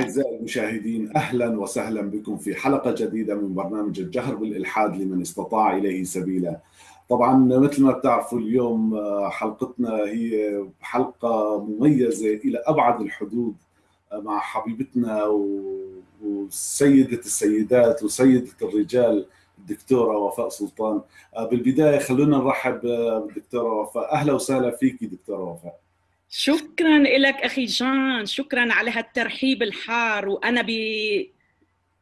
أعزائي المشاهدين أهلا وسهلا بكم في حلقة جديدة من برنامج الجهر بالإلحاد لمن استطاع إليه سبيلا. طبعا مثل ما بتعرفوا اليوم حلقتنا هي حلقة مميزة إلى أبعد الحدود مع حبيبتنا وسيدة السيدات وسيدة الرجال الدكتورة وفاء سلطان. بالبداية خلونا نرحب بالدكتورة وفاء. أهلا وسهلا فيك دكتورة وفاء. شكرا لك أخي جان شكرا على هالترحيب الحار وأنا ب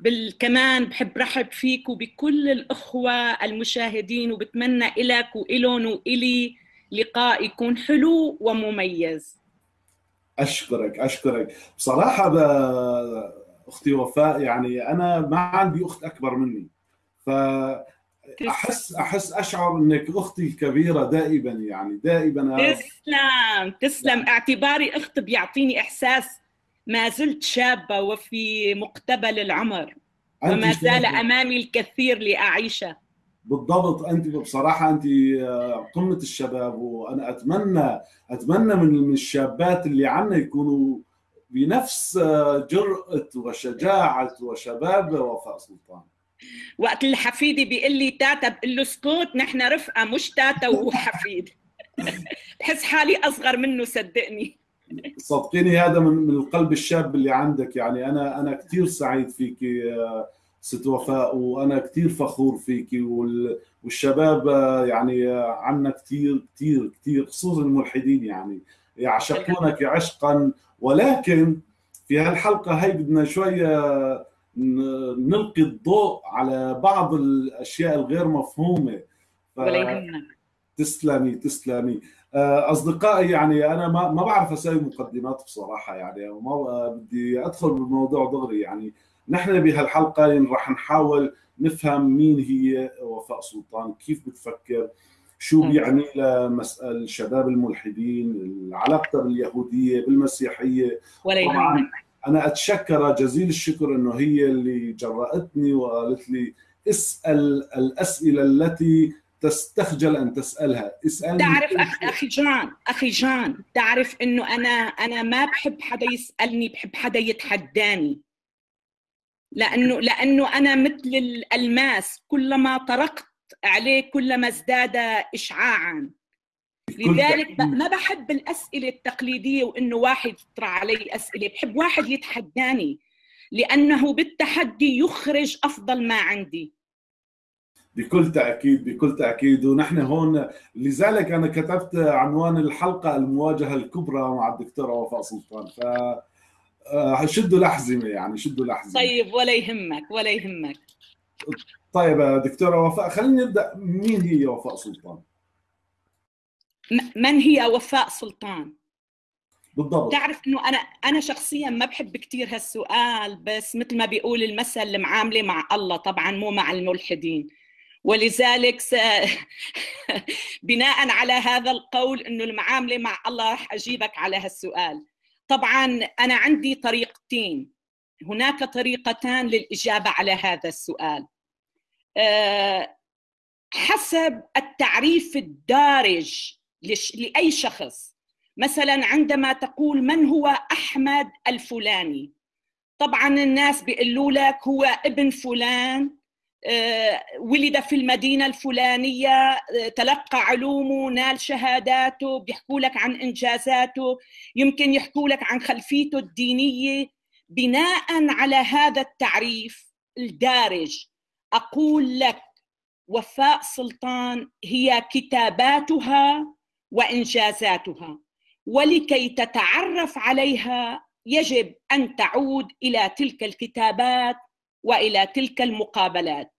بال... كمان بحب رحب فيك وبكل الأخوة المشاهدين وبتمنى لك وإلهم وإلي لقاء يكون حلو ومميز. أشكرك أشكرك. بصراحة ب... أختي وفاء يعني أنا ما عندي أخت أكبر مني. ف احس أحس أشعر إنك أختي الكبيره دائما يعني دائما تسلم تسلم. اعتباري أخت بيعطيني إحساس ما زلت شابة وفي مقتبل العمر وما زال أمامي الكثير لأعيشه. بالضبط. أنت بصراحة أنت قمة الشباب وأنا اتمنى أتمنى من الشابات اللي عنا يكونوا بنفس جرأة وشجاعة وشباب وفاء سلطان. وقت الحفيدي بيقول لي تاتا بقول له اسكت نحن رفقة مش تاتا وحفيد. بحس حالي أصغر منه صدقني. صدقيني هذا من القلب الشاب اللي عندك. يعني أنا أنا كثير سعيد فيك ست وفاء وأنا كثير فخور فيك. والشباب يعني عنا كثير كثير كثير خصوصا الملحدين يعني. يعشقونك عشقا ولكن في هالحلقة هي بدنا شوية نلقي الضوء على بعض الأشياء الغير مفهومة. ف... تسلمي تسلمي. أصدقائي يعني أنا ما ما بعرف أسوي مقدمات بصراحة يعني ما بدي أدخل بالموضوع دغري يعني نحن بهالحلقة راح نحاول نفهم مين هي وفاء سلطان كيف بتفكر شو بيعني لمسألة الشباب الملحدين علاقتها باليهودية بالمسيحية. ولا يهمك. أنا أتشكر جزيل الشكر إنه هي اللي جرأتني وقالت لي اسأل الأسئلة التي تستخجل أن تسألها. اسألني تعرف أخ... أخي جان أخي جان تعرف إنه أنا أنا ما بحب حدا يسألني بحب حدا يتحداني. لأنه لأنه أنا مثل الألماس كلما طرقت عليه كلما ازداد اشعاعا. لذلك ما بحب الأسئلة التقليدية وإنه واحد يطرح علي أسئلة بحب واحد يتحداني لأنه بالتحدي يخرج أفضل ما عندي. بكل تأكيد بكل تأكيد. ونحن هون لذلك أنا كتبت عنوان الحلقة المواجهة الكبرى مع الدكتوره وفاء سلطان. ف شدوا الاحزمه يعني شدوا الاحزمه طيب ولا يهمك ولا يهمك. طيب دكتوره وفاء خلينا نبدأ. مين هي وفاء سلطان؟ من هي وفاء سلطان؟ بالضبط. تعرف إنه أنا أنا شخصيا ما بحب كثير هالسؤال بس مثل ما بيقول المثل المعاملة مع الله طبعا مو مع الملحدين. ولذلك س... بناء على هذا القول إنه المعاملة مع الله راح أجيبك على هالسؤال. طبعا أنا عندي طريقتين. هناك طريقتان للإجابة على هذا السؤال. أه حسب التعريف الدارج لأي شخص. مثلا عندما تقول من هو أحمد الفلاني؟ طبعا الناس بيقولوا لك هو ابن فلان ولد في المدينة الفلانية تلقى علومه نال شهاداته بيحكوا لك عن إنجازاته يمكن يحكوا لك عن خلفيته الدينية. بناء على هذا التعريف الدارج أقول لك وفاء سلطان هي كتاباتها وإنجازاتها. ولكي تتعرف عليها يجب أن تعود إلى تلك الكتابات وإلى تلك المقابلات.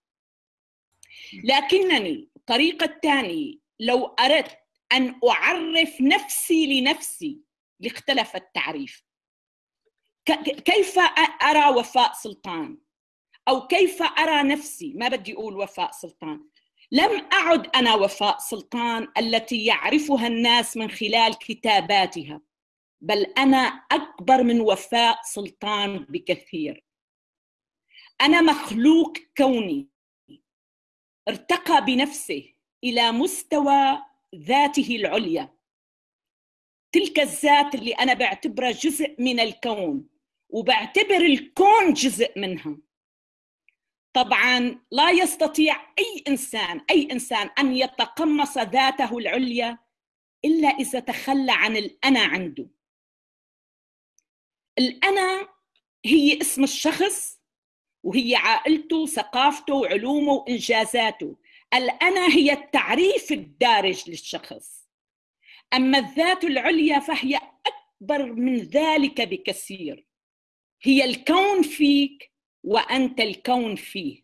لكنني الطريقة الثانية لو أردت أن أعرف نفسي لنفسي لاختلف التعريف. كيف أرى وفاء سلطان؟ أو كيف أرى نفسي؟ ما بدي أقول وفاء سلطان. لم أعد أنا وفاء سلطان التي يعرفها الناس من خلال كتاباتها بل أنا أكبر من وفاء سلطان بكثير. أنا مخلوق كوني ارتقى بنفسه إلى مستوى ذاته العليا. تلك الذات اللي أنا بعتبرها جزء من الكون وبعتبر الكون جزء منها. طبعا لا يستطيع أي إنسان أي إنسان أن يتقمص ذاته العليا إلا إذا تخلى عن الأنا عنده. الأنا هي اسم الشخص وهي عائلته ثقافته وعلومه وانجازاته الأنا هي التعريف الدارج للشخص. أما الذات العليا فهي أكبر من ذلك بكثير. هي الكون فيك وأنت الكون فيه.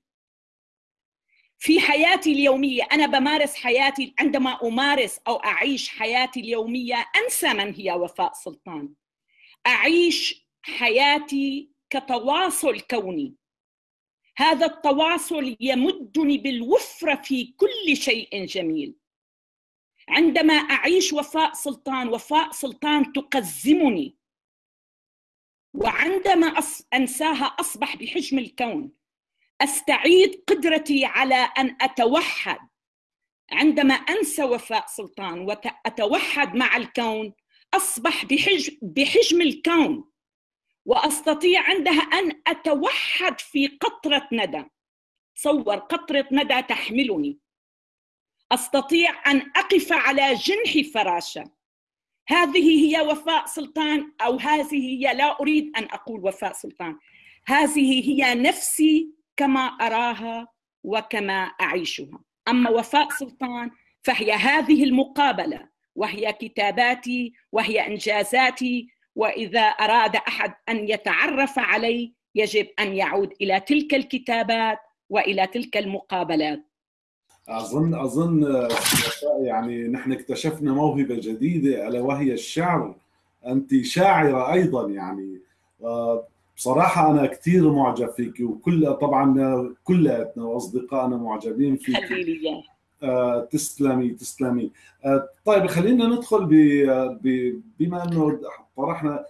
في حياتي اليومية أنا بمارس حياتي عندما أمارس أو أعيش حياتي اليومية أنسى من هي وفاء سلطان. أعيش حياتي كتواصل كوني. هذا التواصل يمدني بالوفره في كل شيء جميل. عندما أعيش وفاء سلطان وفاء سلطان تقزمني. وعندما أنساها أصبح بحجم الكون. أستعيد قدرتي على أن أتوحد. عندما أنسى وفاء سلطان وأتوحد مع الكون أصبح بحجم بحجم الكون. وأستطيع عندها أن أتوحد في قطرة ندى. صور قطرة ندى تحملني. أستطيع أن أقف على جنح فراشة. هذه هي وفاء سلطان أو هذه هي لا أريد أن أقول وفاء سلطان. هذه هي نفسي كما أراها وكما أعيشها. أما وفاء سلطان فهي هذه المقابلة وهي كتاباتي وهي إنجازاتي وإذا أراد أحد أن يتعرف علي يجب أن يعود إلى تلك الكتابات وإلى تلك المقابلات. اظن أظن يعني نحن اكتشفنا موهبة جديدة ألا وهي الشعر. أنت شاعرة أيضا يعني. آه، بصراحة أنا كثير معجب فيك وكل طبعا كلياتنا وأصدقائنا معجبين فيك. خليلي آه، تسلمي تسلمي. آه، طيب خلينا ندخل ب بما إنه طرحنا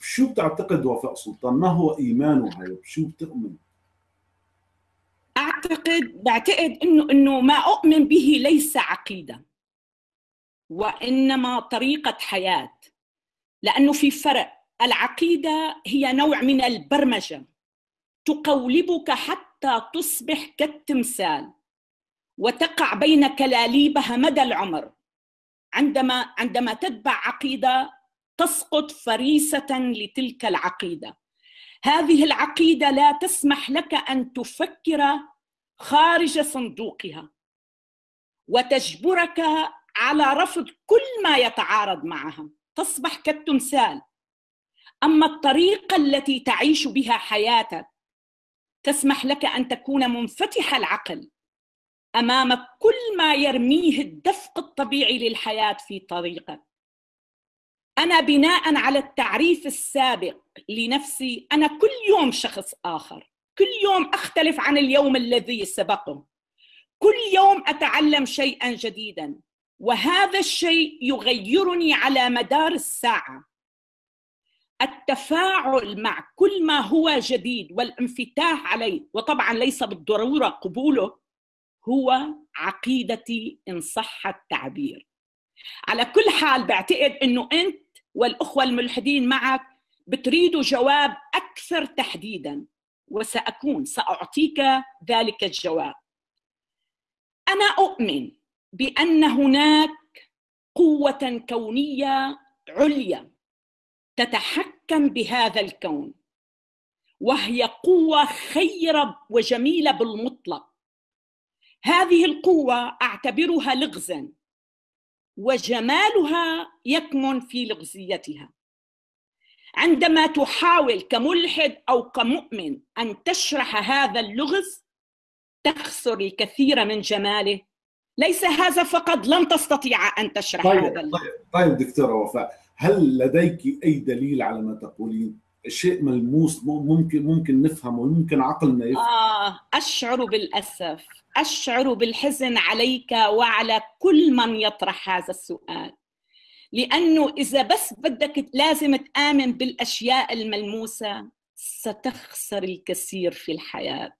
شو بتعتقد وفاء سلطان؟ ما هو إيمانها؟ شو بتؤمن؟ أعتقد بعتقد إنه إنه ما أؤمن به ليس عقيدة وإنما طريقة حياة لأنه في فرق. العقيدة هي نوع من البرمجة تقولبك حتى تصبح كالتمثال وتقع بين كلاليبها مدى العمر. عندما عندما تتبع عقيدة تسقط فريسة لتلك العقيدة. هذه العقيدة لا تسمح لك أن تفكر خارج صندوقها وتجبرك على رفض كل ما يتعارض معها. تصبح كالتمثال. أما الطريقة التي تعيش بها حياتك تسمح لك أن تكون منفتح العقل أمام كل ما يرميه الدفق الطبيعي للحياة في طريقك. أنا بناء على التعريف السابق لنفسي أنا كل يوم شخص آخر. كل يوم أختلف عن اليوم الذي سبقه. كل يوم أتعلم شيئا جديدا وهذا الشيء يغيرني على مدار الساعة. التفاعل مع كل ما هو جديد والانفتاح عليه وطبعا ليس بالضرورة قبوله هو عقيدتي إن صح التعبير. على كل حال بعتقد إنه أنت والأخوة الملحدين معك بتريدوا جواب أكثر تحديدا. وسأكون سأعطيك ذلك الجواب. أنا أؤمن بأن هناك قوة كونية عليا تتحكم بهذا الكون وهي قوة خيرة وجميلة بالمطلق. هذه القوة أعتبرها لغزا وجمالها يكمن في لغزيتها. عندما تحاول كملحد أو كمؤمن أن تشرح هذا اللغز تخسر الكثير من جماله. ليس هذا فقط لن تستطيع أن تشرح طيب هذا اللغز. طيب طيب دكتورة وفاء هل لديك أي دليل على ما تقولين؟ شيء ملموس ممكن ممكن نفهمه ممكن عقلنا يفهم. آه أشعر بالأسف أشعر بالحزن عليك وعلى كل من يطرح هذا السؤال. لأنه إذا بس بدك لازم تآمن بالأشياء الملموسة ستخسر الكثير في الحياة.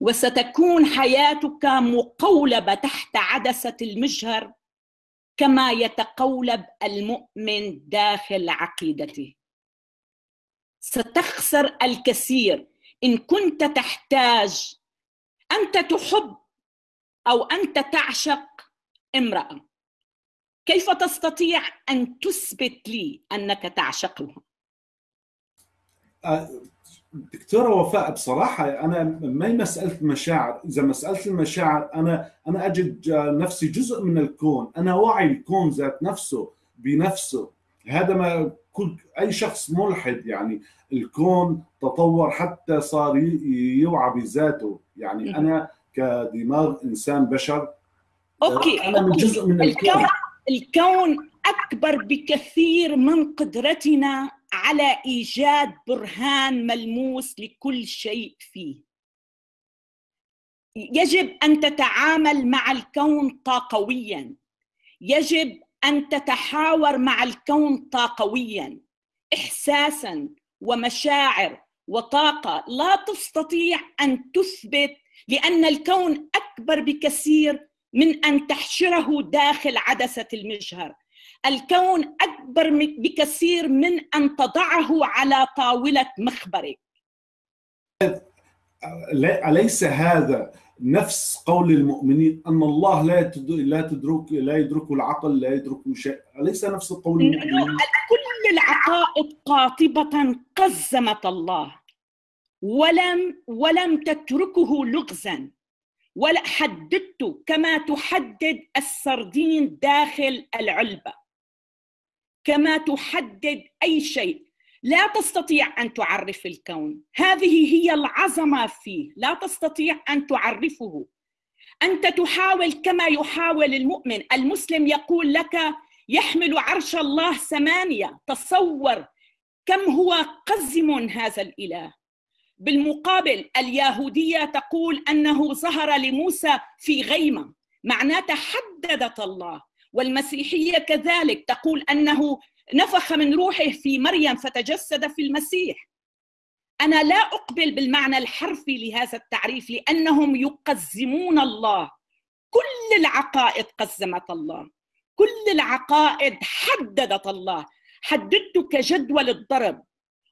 وستكون حياتك مقولبة تحت عدسة المجهر كما يتقولب المؤمن داخل عقيدته. ستخسر الكثير. إن كنت تحتاج أنت تحب أو أنت تعشق امرأة. كيف تستطيع أن تثبت لي أنك تعشقها؟ دكتورة وفاء بصراحة أنا ما مسألة مشاعر إذا مسألة المشاعر أنا أنا أجد نفسي جزء من الكون. أنا وعي الكون ذات نفسه بنفسه. هذا ما كل أي شخص ملحد يعني الكون تطور حتى صار يوعى بذاته. يعني أنا كدماغ إنسان بشر أوكي. أنا من جزء من الكون. الكون أكبر بكثير من قدرتنا على إيجاد برهان ملموس لكل شيء فيه. يجب أن تتعامل مع الكون طاقويا. يجب أن تتحاور مع الكون طاقويا احساسا ومشاعر وطاقة. لا تستطيع أن تثبت لأن الكون أكبر بكثير من أن تحشره داخل عدسة المجهر الكون أكبر بكثير من أن تضعه على طاولة مخبرك. أليس هذا نفس قول المؤمنين أن الله لا لا تدرك لا يدرك العقل لا يدرك شيء؟ أليس نفس قول المؤمنين؟ كل العقائد قاطبة قزمت الله. ولم ولم تتركه لغزا. ولا حددته كما تحدد السردين داخل العلبة. كما تحدد أي شيء. لا تستطيع أن تعرف الكون. هذه هي العظمة فيه. لا تستطيع أن تعرفه. أنت تحاول كما يحاول المؤمن. المسلم يقول لك يحمل عرش الله ثمانية. تصور كم هو قزم هذا الإله. بالمقابل اليهودية تقول أنه ظهر لموسى في غيمة معناتها حددت الله. والمسيحية كذلك تقول أنه نفخ من روحه في مريم فتجسد في المسيح. أنا لا أقبل بالمعنى الحرفي لهذا التعريف لأنهم يقزمون الله. كل العقائد قزمت الله. كل العقائد حددت الله. حددت كجدول الضرب.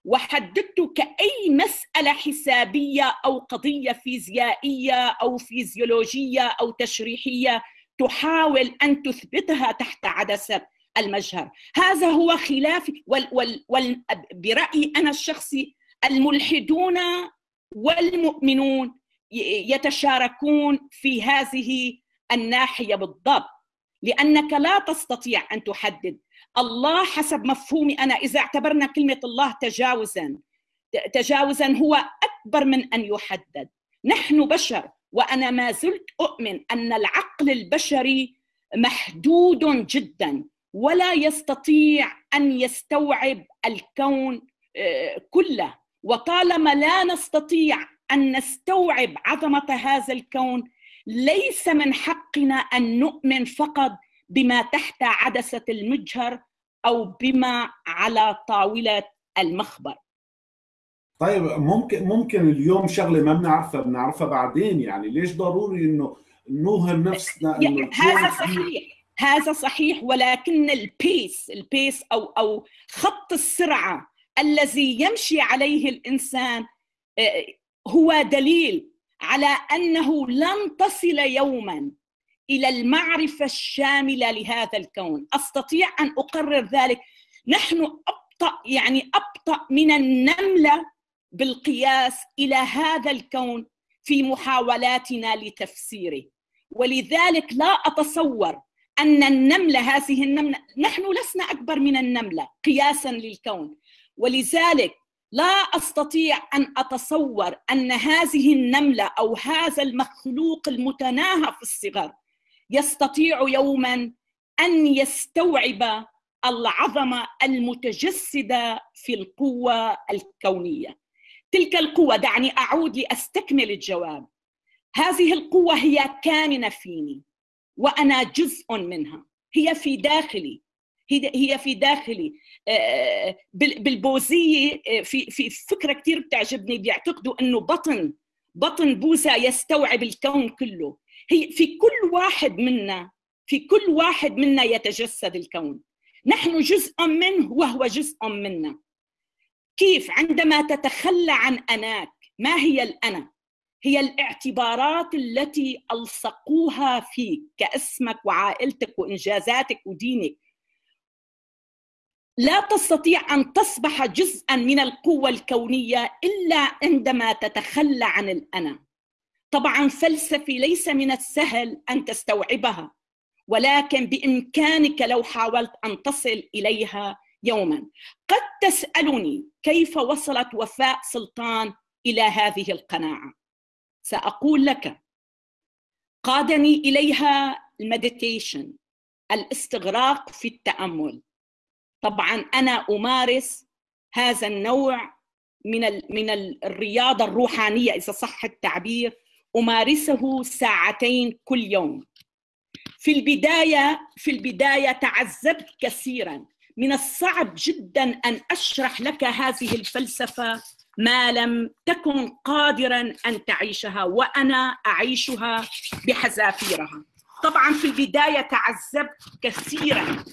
وحددت كأي مسألة حسابية أو قضية فيزيائية أو فيزيولوجية أو تشريحية تحاول أن تثبتها تحت عدسة المجهر. هذا هو خلاف وال وال وال برأيي أنا الشخصي الملحدون والمؤمنون يتشاركون في هذه الناحية بالضبط. لأنك لا تستطيع أن تحدد. الله حسب مفهومي أنا إذا اعتبرنا كلمة الله تجاوزا تجاوزا هو أكبر من أن يحدد. نحن بشر وأنا ما زلت أؤمن أن العقل البشري محدود جدا ولا يستطيع أن يستوعب الكون آه، كله. وطالما لا نستطيع أن نستوعب عظمة هذا الكون ليس من حقنا أن نؤمن فقط بما تحت عدسة المجهر أو بما على طاولة المخبر. طيب ممكن ممكن اليوم شغلة ما بنعرفها بنعرفها بعدين يعني ليش ضروري إنه نوهم نفسنا إنه هذا صحيح هذا صحيح ولكن ال pace ال pace أو أو خط السرعة الذي يمشي عليه الإنسان آه، هو دليل على أنه لن تصل يوما إلى المعرفة الشاملة لهذا الكون. أستطيع أن أقرر ذلك. نحن أبطأ يعني أبطأ من النملة بالقياس إلى هذا الكون في محاولاتنا لتفسيره. ولذلك لا أتصور أن النملة هذه النملة نحن لسنا أكبر من النملة قياسا للكون. ولذلك لا أستطيع أن أتصور أن هذه النملة أو هذا المخلوق المتناهى في الصغر يستطيع يوما أن يستوعب العظمه المتجسده في القوة الكونية. تلك القوة دعني أعود لأستكمل الجواب. هذه القوة هي كامنة فيني وأنا جزء منها. هي في داخلي. هي في داخلي. بالبوذية آه، في في فكرة كثير بتعجبني بيعتقدوا إنه بطن بطن بوذا يستوعب الكون كله. هي في كل واحد منا في كل واحد منا يتجسد الكون. نحن جزء منه وهو جزء منا. كيف؟ عندما تتخلى عن أناك ما هي الأنا؟ هي الاعتبارات التي ألصقوها فيك كاسمك وعائلتك وإنجازاتك ودينك. لا تستطيع أن تصبح جزءا من القوة الكونية إلا عندما تتخلى عن الأنا. طبعا فلسفي ليس من السهل أن تستوعبها ولكن بإمكانك لو حاولت أن تصل إليها يوما. قد تسألني كيف وصلت وفاء سلطان إلى هذه القناعة؟ سأقول لك قادني إليها المديتيشن الاستغراق في التأمل. طبعا أنا أمارس هذا النوع من من الرياضة الروحانية إذا صح التعبير. أمارسه ساعتين كل يوم. في البداية في البداية تعذبت كثيرا. من الصعب جدا أن أشرح لك هذه الفلسفة ما لم تكن قادرا أن تعيشها وأنا أعيشها بحذافيرها. طبعا في البداية تعذبت كثيرا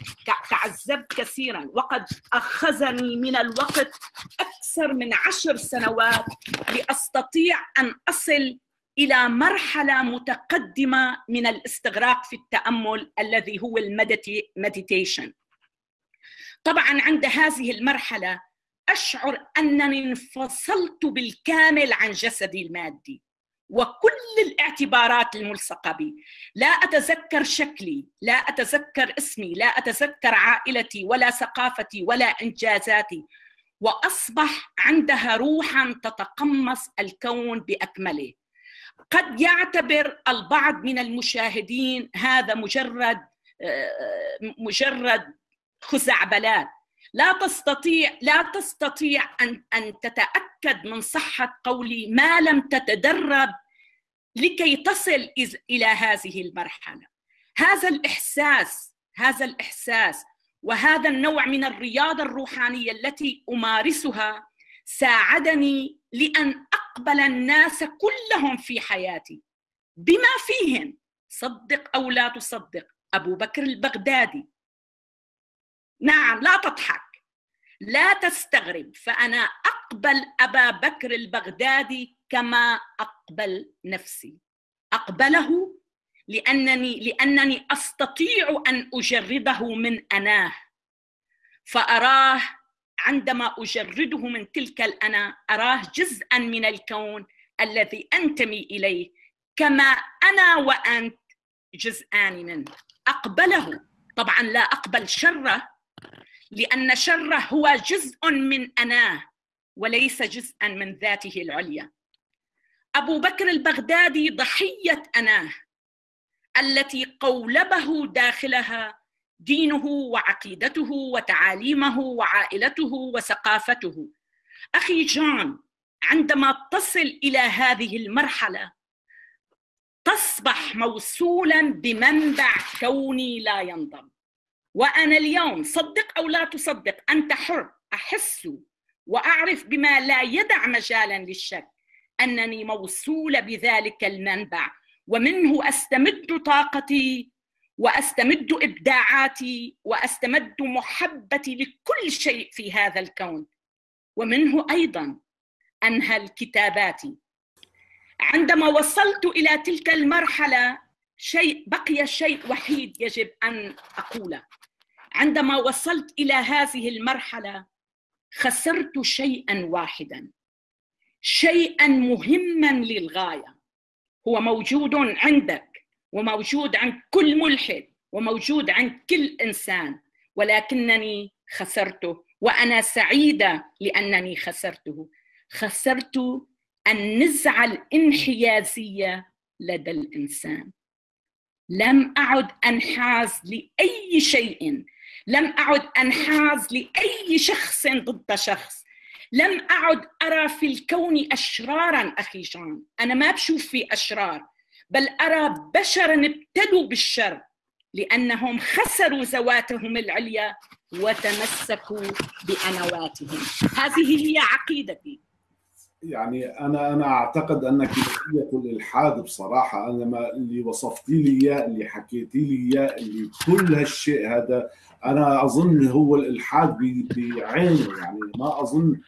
تعذبت كثيرا. وقد أخذني من الوقت أكثر من عشر سنوات لأستطيع أن أصل إلى مرحلة متقدمة من الاستغراق في التأمل الذي هو المديتيشن طبعا عند هذه المرحلة أشعر أنني انفصلت بالكامل عن جسدي المادي. وكل الاعتبارات الملصقة بي. لا أتذكر شكلي لا أتذكر اسمي لا أتذكر عائلتي ولا ثقافتي ولا إنجازاتي. وأصبح عندها روحا تتقمص الكون بأكمله. قد يعتبر البعض من المشاهدين هذا مجرد مجرد خزعبلات. لا تستطيع لا تستطيع أن أن تتأكد من صحة قولي ما لم تتدرب لكي تصل إلى هذه المرحلة. هذا الإحساس هذا الإحساس وهذا النوع من الرياضة الروحانية التي أمارسها ساعدني لأن أقبل الناس كلهم في حياتي. بما فيهم صدق أو لا تصدق أبو بكر البغدادي. نعم لا تضحك. لا تستغرب فأنا أقبل أبا بكر البغدادي كما أقبل نفسي. أقبله لأنني لأنني أستطيع أن أجرده من أناه فأراه عندما أجرده من تلك الأنا أراه جزءا من الكون الذي أنتمي إليه كما أنا وأنت جزءان منه أقبله. طبعا لا أقبل شره لأن شره هو جزء من اناه وليس جزءا من ذاته العليا. أبو بكر البغدادي ضحية اناه التي قولبه داخلها دينه وعقيدته وتعاليمه وعائلته وثقافته. أخي جون عندما تصل إلى هذه المرحلة تصبح موصولا بمنبع كوني لا ينضب. وأنا اليوم صدق أو لا تصدق أنت حر. أحس وأعرف بما لا يدع مجالا للشك أنني موصوله بذلك المنبع. ومنه أستمد طاقتي وأستمد إبداعاتي وأستمد محبتي لكل شيء في هذا الكون. ومنه أيضا انهل كتاباتي عندما وصلت إلى تلك المرحلة شيء بقي شيء وحيد يجب أن أقوله. عندما وصلت إلى هذه المرحلة خسرت شيئا واحدا. شيئا مهما للغاية. هو موجود عندك وموجود عند كل ملحد وموجود عند كل إنسان ولكنني خسرته وأنا سعيدة لأنني خسرته. خسرت النزعه الانحيازية لدى الإنسان. لم أعد أنحاز لأي شيء لم أعد أنحاز لأي شخص ضد شخص. لم أعد أرى في الكون أشرارا أخي جان أنا ما بشوف في أشرار بل أرى بشرا ابتدوا بالشر لأنهم خسروا ذواتهم العليا وتمسكوا بأنواتهم. هذه هي عقيدتي. يعني أنا أنا أعتقد انك بقيه الإلحاد بصراحة أنا ما اللي وصفتي لي إياه اللي حكيتي لي إياه اللي كل هالشيء هذا أنا أظن هو الإلحاد بعينه. يعني ما أظن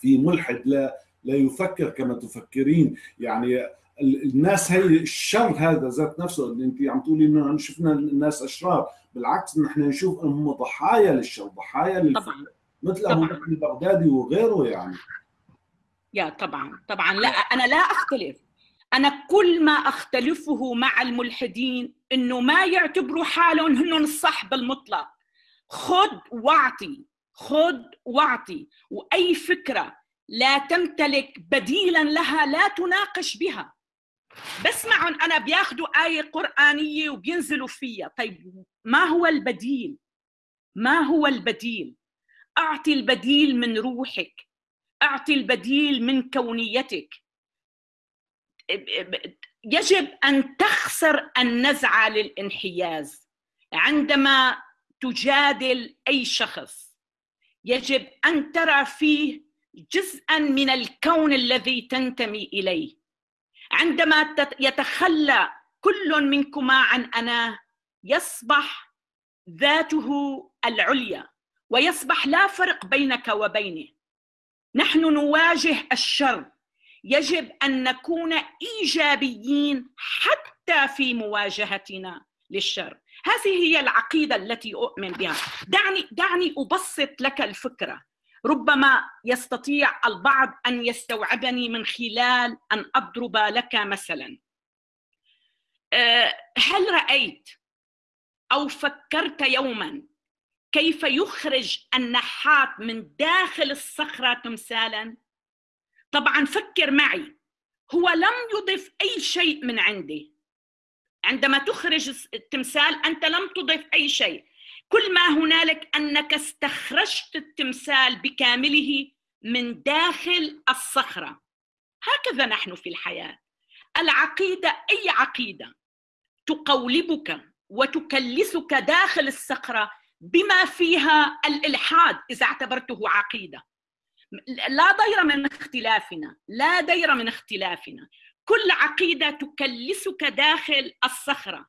في ملحد لا لا يفكر كما تفكرين. يعني الناس هي الشر هذا ذات نفسه اللي أنت عم تقولي إنه شفنا الناس أشرار. بالعكس نحن نشوف انهم ضحايا للشر ضحايا للفكر مثل ابو بكر البغدادي وغيره يعني. يا طبعا طبعا. لا أنا لا أختلف. أنا كل ما أختلفه مع الملحدين إنه ما يعتبروا حالهم هن الصح بالمطلق خذ واعطي خذ واعطي. وأي فكرة لا تمتلك بديلا لها لا تناقش بها. بسمعهم أنا بياخذوا آية قرآنية وبينزلوا فيها. طيب ما هو البديل؟ ما هو البديل؟ أعطي البديل من روحك. أعطي البديل من كونيتك. يجب أن تخسر النزعة للانحياز. عندما تجادل أي شخص يجب أن ترى فيه جزءا من الكون الذي تنتمي إليه. عندما يتخلى كل منكما عن أنا يصبح ذاته العليا ويصبح لا فرق بينك وبينه. نحن نواجه الشر. يجب أن نكون إيجابيين حتى في مواجهتنا للشر. هذه هي العقيدة التي أؤمن بها. دعني دعني أبسط لك الفكرة. ربما يستطيع البعض أن يستوعبني من خلال أن أضرب لك مثلا. أه، هل رأيت أو فكرت يوما كيف يخرج النحات من داخل الصخرة تمثالا؟ طبعا فكر معي هو لم يضف أي شيء من عنده عندما تخرج التمثال أنت لم تضف أي شيء. كل ما هنالك أنك استخرجت التمثال بكامله من داخل الصخرة. هكذا نحن في الحياة. العقيدة أي عقيدة تقولبك وتكلسك داخل الصخرة بما فيها الإلحاد إذا اعتبرته عقيدة. لا ضير من اختلافنا لا ضير من اختلافنا. كل عقيدة تكلسك داخل الصخرة.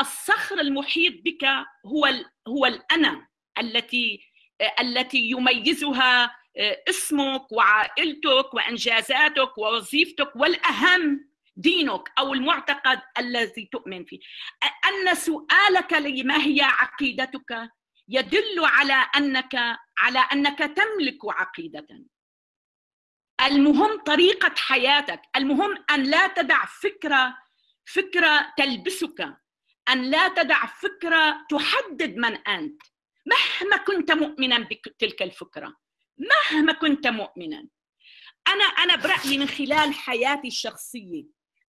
الصخر المحيط بك هو هو الانا التي التي يميزها آه، اسمك وعائلتك وأنجازاتك ووظيفتك والأهم دينك أو المعتقد الذي تؤمن فيه. أن سؤالك لي ما هي عقيدتك يدل على انك على أنك تملك عقيدة. المهم طريقة حياتك المهم أن لا تدع فكرة فكرة تلبسك أن لا تدع فكرة تحدد من أنت. مهما كنت مؤمنا بتلك الفكرة مهما كنت مؤمنا. أنا أنا برأيي من خلال حياتي الشخصية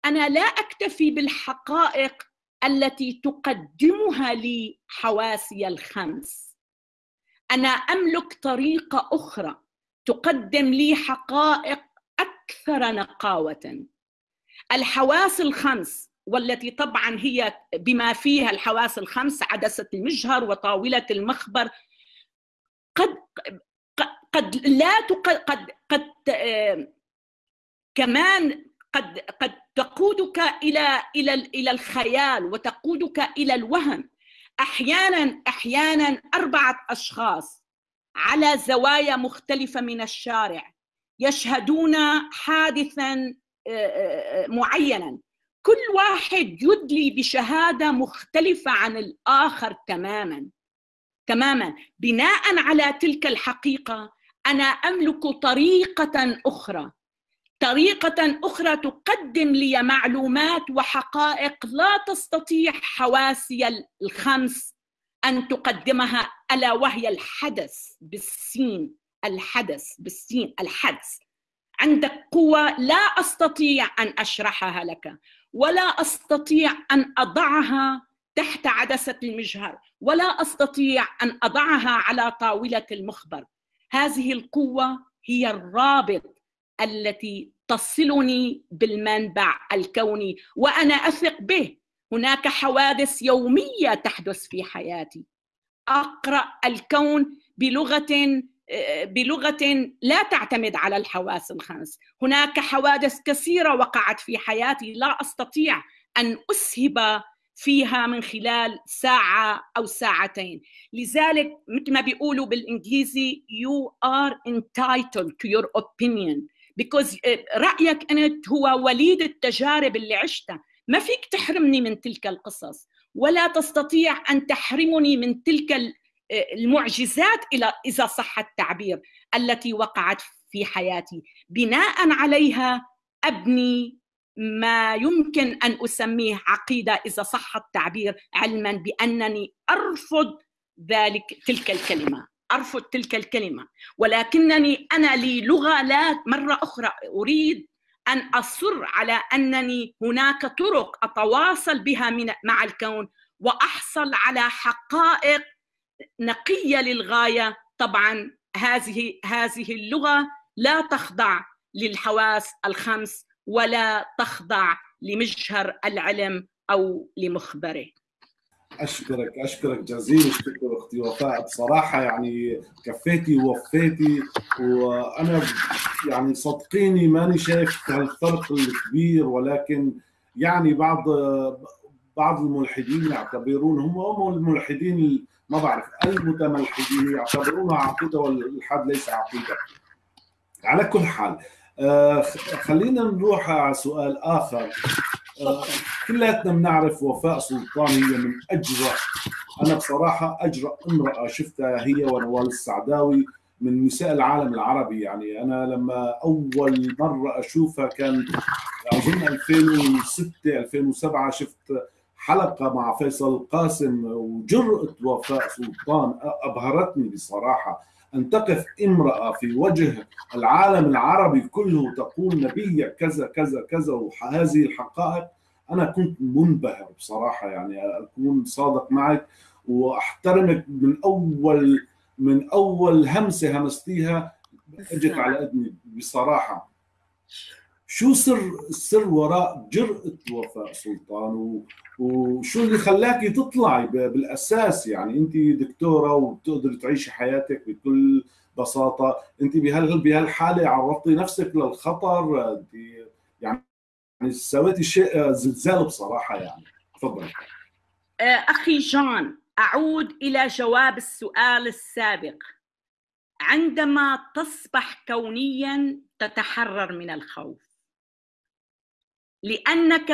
أنا لا أكتفي بالحقائق التي تقدمها لي حواسي الخمس أنا أملك طريقه أخرى تقدم لي حقائق أكثر نقاوة الحواس الخمس والتي طبعا هي بما فيها الحواس الخمس عدسة المجهر وطاولة المخبر قد قد لا. قد قد آه، كمان قد قد تقودك إلى إلى إلى الخيال وتقودك إلى الوهم. أحيانا أحيانا أربعة أشخاص على زوايا مختلفة من الشارع يشهدون حادثا معينا. كل واحد يدلي بشهادة مختلفة عن الآخر تماما. تماما. بناء على تلك الحقيقة أنا أملك طريقة أخرى. طريقة أخرى تقدم لي معلومات وحقائق لا تستطيع حواسي الخمس أن تقدمها ألا وهي الحدث بالسين الحدث بالسين الحدث. عندك قوة لا أستطيع أن أشرحها لك ولا أستطيع أن أضعها تحت عدسة المجهر ولا أستطيع أن أضعها على طاولة المخبر. هذه القوة هي الرابط التي تصلني بالمنبع الكوني وأنا أثق به. هناك حوادث يومية تحدث في حياتي. أقرأ الكون بلغة بلغة لا تعتمد على الحواس الخمس. هناك حوادث كثيرة وقعت في حياتي. لا أستطيع أن أسهب فيها من خلال ساعة أو ساعتين. لذلك مثل ما بيقولوا بالإنجليزي you are entitled to your opinion. Because رأيك أنت هو وليد التجارب اللي عشتها. ما فيك تحرمني من تلك القصص ولا تستطيع أن تحرمني من تلك المعجزات إلى إذا صح التعبير التي وقعت في حياتي. بناء عليها أبني ما يمكن أن أسميه عقيدة إذا صح التعبير علما بأنني أرفض ذلك تلك الكلمة. أرفض تلك الكلمة. ولكنني أنا لي لغة لا مرة أخرى. أريد أن أصر على أنني هناك طرق أتواصل بها من مع الكون وأحصل على حقائق نقية للغاية. طبعا هذه هذه اللغة لا تخضع للحواس الخمس ولا تخضع لمجهر العلم أو لمخبره. أشكرك أشكرك جزيل الشكر أختي وفاء. بصراحة يعني كفيتي ووفيتي وأنا يعني صدقيني ماني شايف هالفرق الكبير ولكن يعني بعض بعض الملحدين يعتبرون هم هم الملحدين ما بعرف المتملحدين يعتبرونها عقيدة والإلحاد ليس عقيدة. على كل حال آه خلينا نروح على سؤال آخر. كلياتنا بنعرف وفاء سلطان هي من أجرأ. أنا بصراحة أجرأ امرأة شفتها هي ونوال السعداوي من نساء العالم العربي. يعني أنا لما أول مرة أشوفها كان أظن 2006 2007 شفت حلقة مع فيصل قاسم وجرأة وفاء سلطان أبهرتني بصراحة. أن تقف امرأة في وجه العالم العربي كله تقول نبي كذا كذا كذا وهذه الحقائق. أنا كنت منبهر بصراحة يعني أكون صادق معك وأحترمك من أول من أول همسة همستيها. اجت على أذني بصراحة. شو سر السر وراء جرأة وفاء سلطان. وشو اللي خلاكي تطلعي بالأساس؟ يعني انت دكتورة وبتقدري تعيشي حياتك بكل بساطة. انت بهال بهالحالة عرضتي نفسك للخطر. انت يعني سويتي شيء زلزال بصراحة يعني. تفضلي. أخي جان أعود إلى جواب السؤال السابق. عندما تصبح كونيا تتحرر من الخوف. لأنك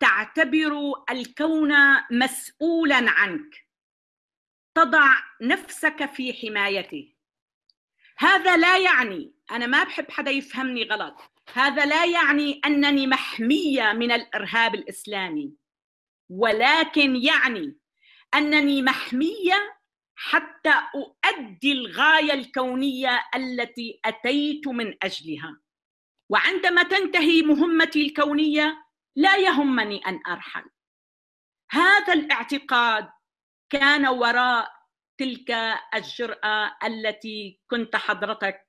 تعتبر الكون مسؤولا عنك. تضع نفسك في حمايته. هذا لا يعني أنا ما بحب حدا يفهمني غلط. هذا لا يعني أنني محمية من الإرهاب الإسلامي. ولكن يعني أنني محمية حتى أؤدي الغاية الكونية التي أتيت من أجلها. وعندما تنتهي مهمتي الكونية لا يهمني أن أرحل. هذا الاعتقاد كان وراء تلك الجرأة التي كنت حضرتك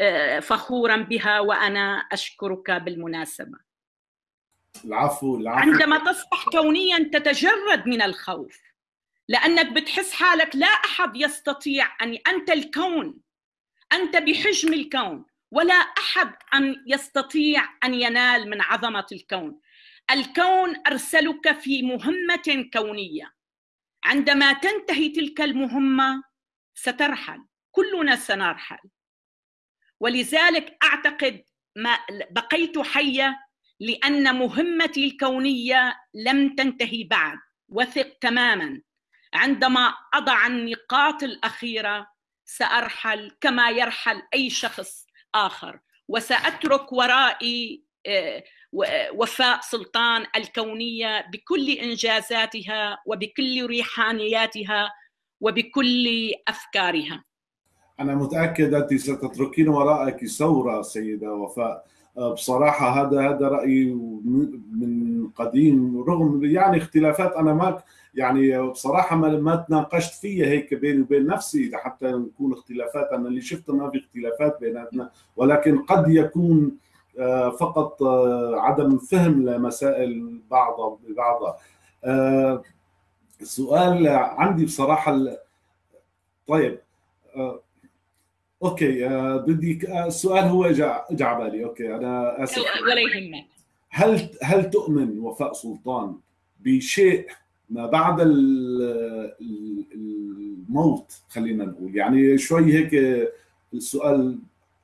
آه، فخورا بها وأنا أشكرك بالمناسبة. العفو العفو. عندما تصبح كونيا تتجرد من الخوف لأنك بتحس حالك لا أحد يستطيع أن أنت الكون أنت بحجم الكون. ولا أحد أن يستطيع أن ينال من عظمة الكون. الكون أرسلك في مهمة كونية. عندما تنتهي تلك المهمة سترحل. كلنا سنرحل. ولذلك أعتقد ما بقيت حية لأن مهمتي الكونية لم تنتهي بعد. وثق تماما. عندما أضع النقاط الأخيرة سأرحل كما يرحل أي شخص. آخر وسأترك ورائي آه، وفاء سلطان الكونية بكل إنجازاتها وبكل ريحانياتها وبكل أفكارها. أنا متأكد انت ستتركين وراءك ثورة سيدة وفاء آه، بصراحة هذا هذا رايي من قديم رغم يعني اختلافات أنا ما يعني بصراحة ما, ما تناقشت فيها هيك بيني وبين نفسي حتى نكون اختلافات أنا اللي شفته ما في اختلافات بيناتنا ولكن قد يكون آه، فقط آه، عدم فهم لمسائل بعضها. ببعضها السؤال عندي بصراحة طيب okay آه بدي آه السؤال هو اجى على بالي okay أنا آسف. ولا يهمك هل هل تؤمن وفاء سلطان بشيء ما بعد الموت خلينا نقول. يعني شوي هيك السؤال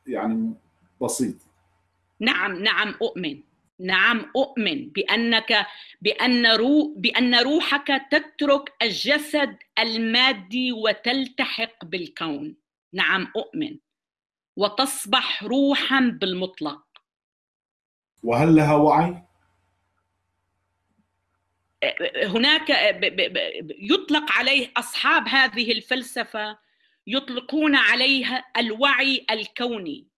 يعني بسيط. نعم نعم أؤمن. نعم أؤمن بأنك بأن رو بأن روحك تترك الجسد المادي وتلتحق بالكون. نعم أؤمن. وتصبح روحا بالمطلق. وهل لها وعي؟ هناك يطلق عليه أصحاب هذه الفلسفة يطلقون عليها الوعي الكوني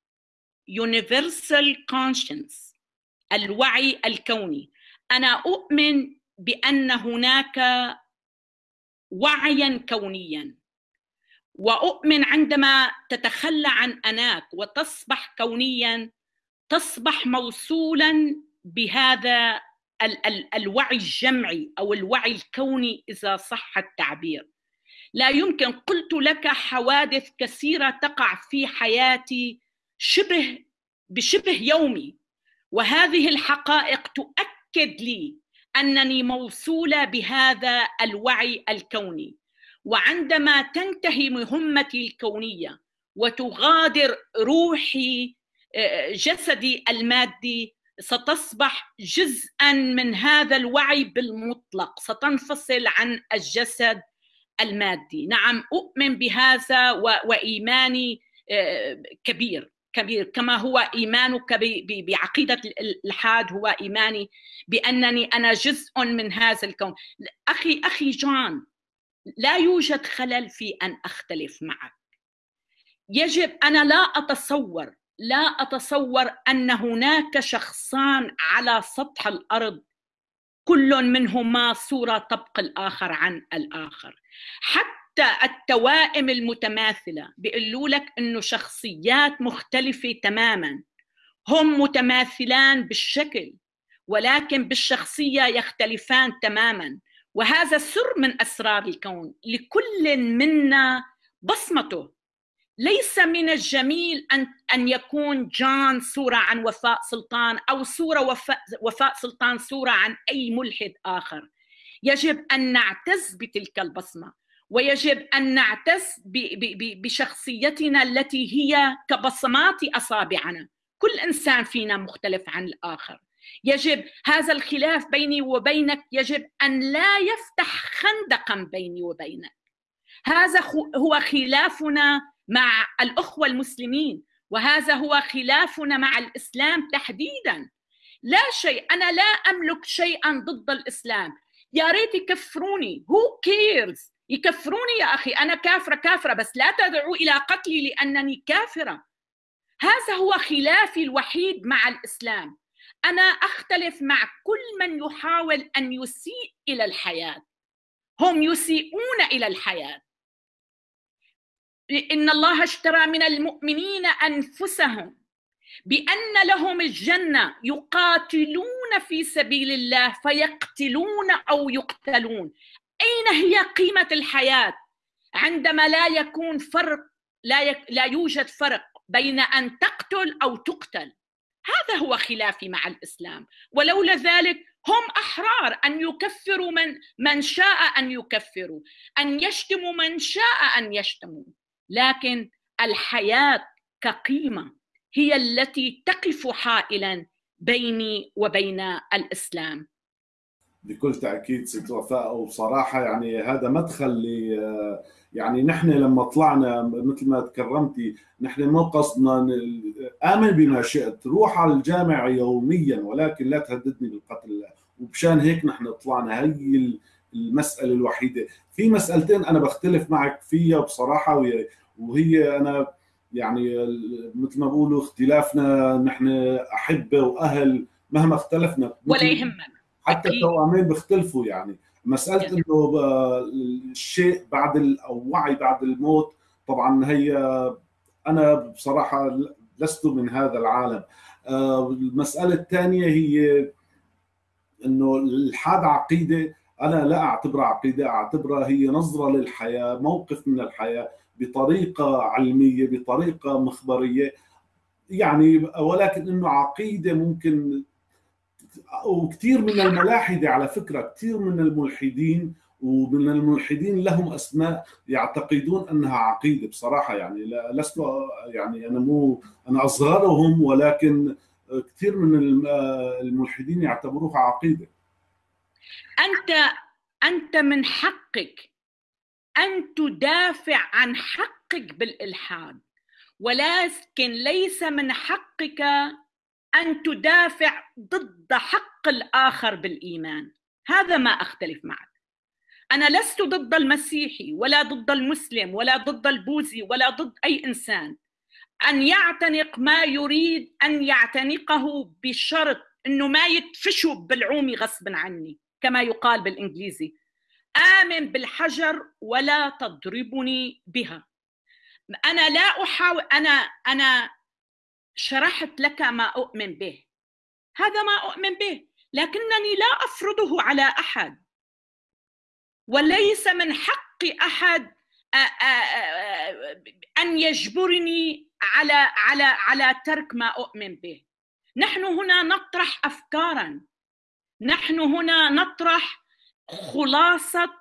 universal conscience الوعي الكوني. أنا أؤمن بأن هناك وعيا كونيا وأؤمن عندما تتخلى عن أناك وتصبح كونيا تصبح موصولا بهذا ال- ال- الوعي الجمعي أو الوعي الكوني إذا صح التعبير. لا يمكن قلت لك حوادث كثيرة تقع في حياتي شبه بشبه يومي وهذه الحقائق تؤكد لي أنني موصولة بهذا الوعي الكوني. وعندما تنتهي مهمتي الكونية وتغادر روحي جسدي المادي ستصبح جزءا من هذا الوعي بالمطلق. ستنفصل عن الجسد المادي. نعم أؤمن بهذا وإيماني كبير كبير. كما هو إيمانك بعقيدة الالحاد هو إيماني بأنني أنا جزء من هذا الكون. أخي أخي جان لا يوجد خلل في أن أختلف معك. يجب أنا لا أتصور لا أتصور أن هناك شخصان على سطح الأرض كل منهما صورة تبقى الآخر عن الآخر. حتى التوائم المتماثلة بيقولوا لك إنه شخصيات مختلفة تماما. هم متماثلان بالشكل ولكن بالشخصية يختلفان تماما. وهذا سر من أسرار الكون. لكل منا بصمته ليس من الجميل أن أن يكون جان صورة عن وفاء سلطان أو صورة وفاء, وفاء سلطان صورة عن أي ملحد آخر. يجب أن نعتز بتلك البصمة ويجب أن نعتز بشخصيتنا التي هي كبصمات أصابعنا. كل إنسان فينا مختلف عن الآخر. يجب هذا الخلاف بيني وبينك يجب أن لا يفتح خندقا بيني وبينك. هذا هو خلافنا مع الأخوة المسلمين وهذا هو خلافنا مع الإسلام تحديدا. لا شيء أنا لا أملك شيئا ضد الإسلام. يا ريت يكفروني. هو كيرز يكفروني يا أخي. أنا كافرة كافرة بس لا تدعوا إلى قتلي لأنني كافرة. هذا هو خلافي الوحيد مع الإسلام. أنا أختلف مع كل من يحاول أن يسيء إلى الحياة. هم يسيئون إلى الحياة. إن الله اشترى من المؤمنين أنفسهم بأن لهم الجنة يقاتلون في سبيل الله فيقتلون أو يقتلون. أين هي قيمة الحياة؟ عندما لا يكون فرق لا, يك لا يوجد فرق بين أن تقتل أو تقتل. هذا هو خلافي مع الإسلام. ولولا ذلك هم أحرار أن يكفروا من من شاء أن يكفروا أن يشتموا من شاء أن يشتموا. لكن الحياة كقيمة هي التي تقف حائلا بيني وبين الإسلام. بكل تأكيد ست وفاء وبصراحة يعني هذا مدخل ل يعني نحن لما طلعنا مثل ما تكرمتي نحن مو قصدنا آمن بما شئت روح على الجامع يوميا ولكن لا تهددني بالقتل. وبشان هيك نحن طلعنا. هي المسألة الوحيدة. في مسألتين أنا بختلف معك فيها بصراحة وهي أنا يعني مثل ما بقولوا اختلافنا نحن احبه وأهل مهما اختلفنا. ولا يهمنا. حتى التوامين بيختلفوا يعني. مسألة إنه الشيء بعد أو وعي بعد الموت طبعا هي أنا بصراحة لست من هذا العالم. آه، المسألة الثانية هي إنه الحاد عقيدة أنا لا أعتبرها عقيدة أعتبرها هي نظرة للحياة موقف من الحياة. بطريقة علمية بطريقة مخبرية. يعني ولكن إنه عقيدة ممكن وكثير من الملاحدة على فكرة كثير من الملحدين ومن الملحدين لهم أسماء يعتقدون أنها عقيدة بصراحة. يعني لست يعني أنا مو أنا أصغرهم ولكن كثير من الملحدين يعتبروها عقيدة. أنت أنت من حقك أن تدافع عن حقك بالإلحاد. ولكن ليس من حقك أن تدافع ضد حق الآخر بالإيمان. هذا ما أختلف معك. أنا لست ضد المسيحي ولا ضد المسلم ولا ضد البوذي ولا ضد أي إنسان. أن يعتنق ما يريد أن يعتنقه بشرط إنه ما يدفشوا بالعومي غصبا عني كما يقال بالإنجليزي. آمن بالحجر ولا تضربني بها. أنا لا احاول أنا أنا شرحت لك ما أؤمن به. هذا ما أؤمن به لكنني لا أفرضه على أحد. وليس من حق أحد أن يجبرني على على على ترك ما أؤمن به. نحن هنا نطرح افكارا. نحن هنا نطرح خلاصة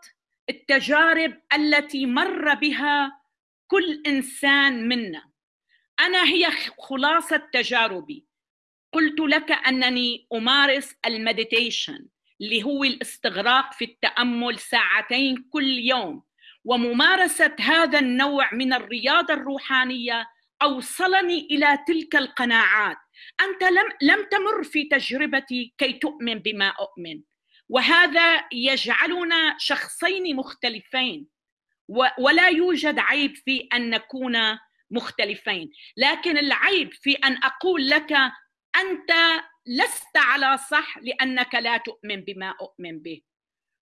التجارب التي مر بها كل إنسان منا. أنا هي خلاصة تجاربي. قلت لك أنني أمارس المديتيشن اللي هو الاستغراق في التأمل ساعتين كل يوم. وممارسة هذا النوع من الرياضة الروحانية أوصلني إلى تلك القناعات. أنت لم لم تمر في تجربتي كي تؤمن بما أؤمن. وهذا يجعلنا شخصين مختلفين ولا يوجد عيب في أن نكون مختلفين. لكن العيب في أن أقول لك أنت لست على صح لأنك لا تؤمن بما أؤمن به.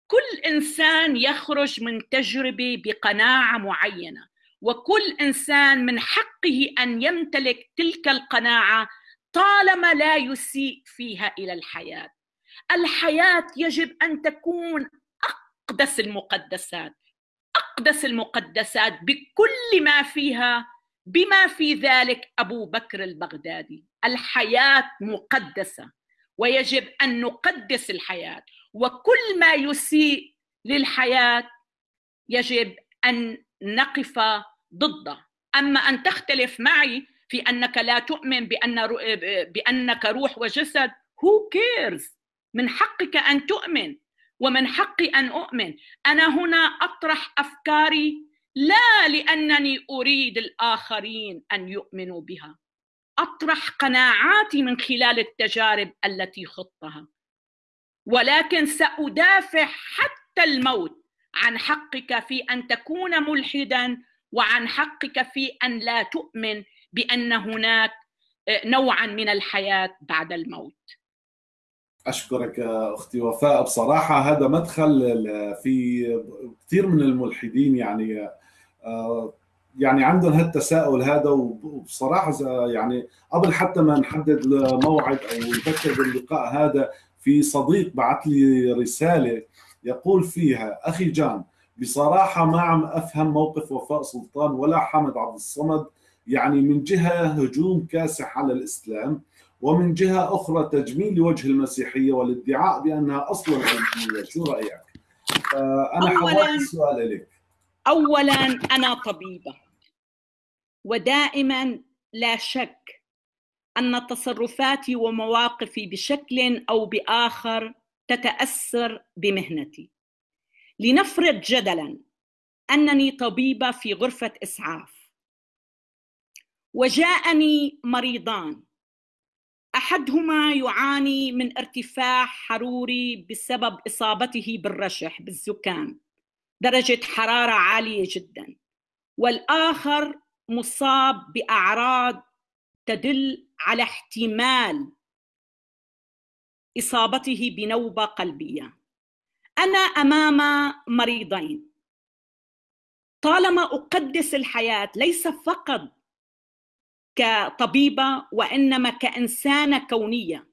كل إنسان يخرج من تجربة بقناعة معينة وكل إنسان من حقه أن يمتلك تلك القناعة طالما لا يسيء فيها إلى الحياة. الحياة يجب أن تكون أقدس المقدسات أقدس المقدسات بكل ما فيها بما في ذلك أبو بكر البغدادي. الحياة مقدسة ويجب أن نقدس الحياة. وكل ما يسيء للحياة يجب أن نقف ضده. أما أن تختلف معي في أنك لا تؤمن بأن بأنك روح وجسد who cares من حقك أن تؤمن ومن حقي أن أؤمن. أنا هنا أطرح أفكاري لا لأنني أريد الآخرين أن يؤمنوا بها. أطرح قناعاتي من خلال التجارب التي خضتها. ولكن سأدافع حتى الموت عن حقك في أن تكون ملحدا وعن حقك في أن لا تؤمن بأن هناك نوعا من الحياة بعد الموت. أشكرك أختي وفاء. بصراحة هذا مدخل في كثير من الملحدين يعني آه، يعني عندهم هالتساؤل هذا وبصراحة يعني قبل حتى ما نحدد موعد أو نفكر باللقاء هذا في صديق بعث لي رسالة يقول فيها أخي جان بصراحة ما عم أفهم موقف وفاء سلطان ولا حمد عبد الصمد يعني من جهة هجوم كاسح على الإسلام ومن جهة أخرى تجميل لوجه المسيحية والادعاء بأنها أصلا علميه شو رأيك؟ أنا حولت السؤال لك. اولا أنا طبيبة. ودائما لا شك أن تصرفاتي ومواقفي بشكل أو بآخر تتأثر بمهنتي. لنفرض جدلا أنني طبيبة في غرفة إسعاف. وجاءني مريضان. أحدهما يعاني من ارتفاع حروري بسبب إصابته بالرشح بالزكام درجة حرارة عالية جدا. والآخر مصاب بأعراض تدل على احتمال إصابته بنوبة قلبية. أنا أمام مريضين. طالما أقدس الحياة ليس فقط كطبيبة وإنما كإنسانة كونية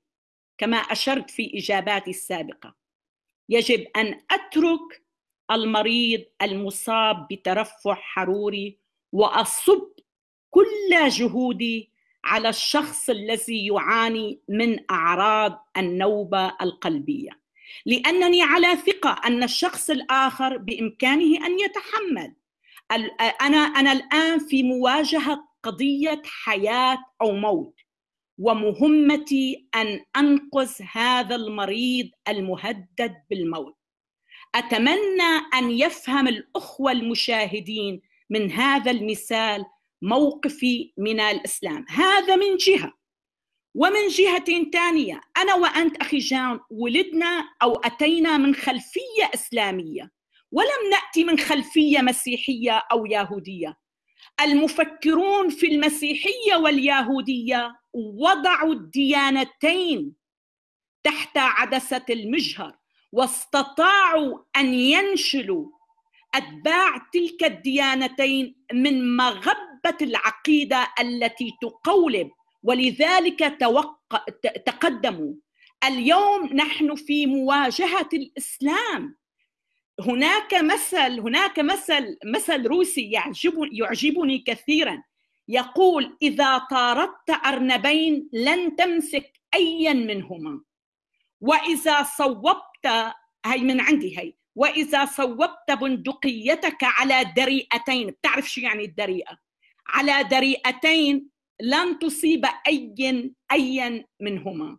كما أشرت في إجاباتي السابقة. يجب أن أترك المريض المصاب بترفع حروري وأصب كل جهودي على الشخص الذي يعاني من أعراض النوبة القلبية. لأنني على ثقة أن الشخص الآخر بإمكانه أن يتحمل. أنا أنا الآن في مواجهة قضية حياة أو موت ومهمتي أن أنقذ هذا المريض المهدد بالموت. أتمنى أن يفهم الأخوة المشاهدين من هذا المثال موقفي من الإسلام. هذا من جهة ومن جهة ثانية أنا وأنت أخي جان ولدنا أو أتينا من خلفية إسلامية ولم نأتي من خلفية مسيحية أو يهودية. المفكرون في المسيحية واليهودية وضعوا الديانتين تحت عدسة المجهر واستطاعوا أن ينشلوا أتباع تلك الديانتين من مغبة العقيدة التي تقولب. ولذلك توق... تقدموا اليوم نحن في مواجهة الإسلام. هناك مثل هناك مثل مثل روسي يعجبني يعجبني كثيرا. يقول إذا طاردت أرنبين لن تمسك ايا منهما. وإذا صوبت هي من عندي هي وإذا صوبت بندقيتك على دريئتين. بتعرف شو يعني الدريئة؟ على دريئتين لن تصيب اي ايا منهما.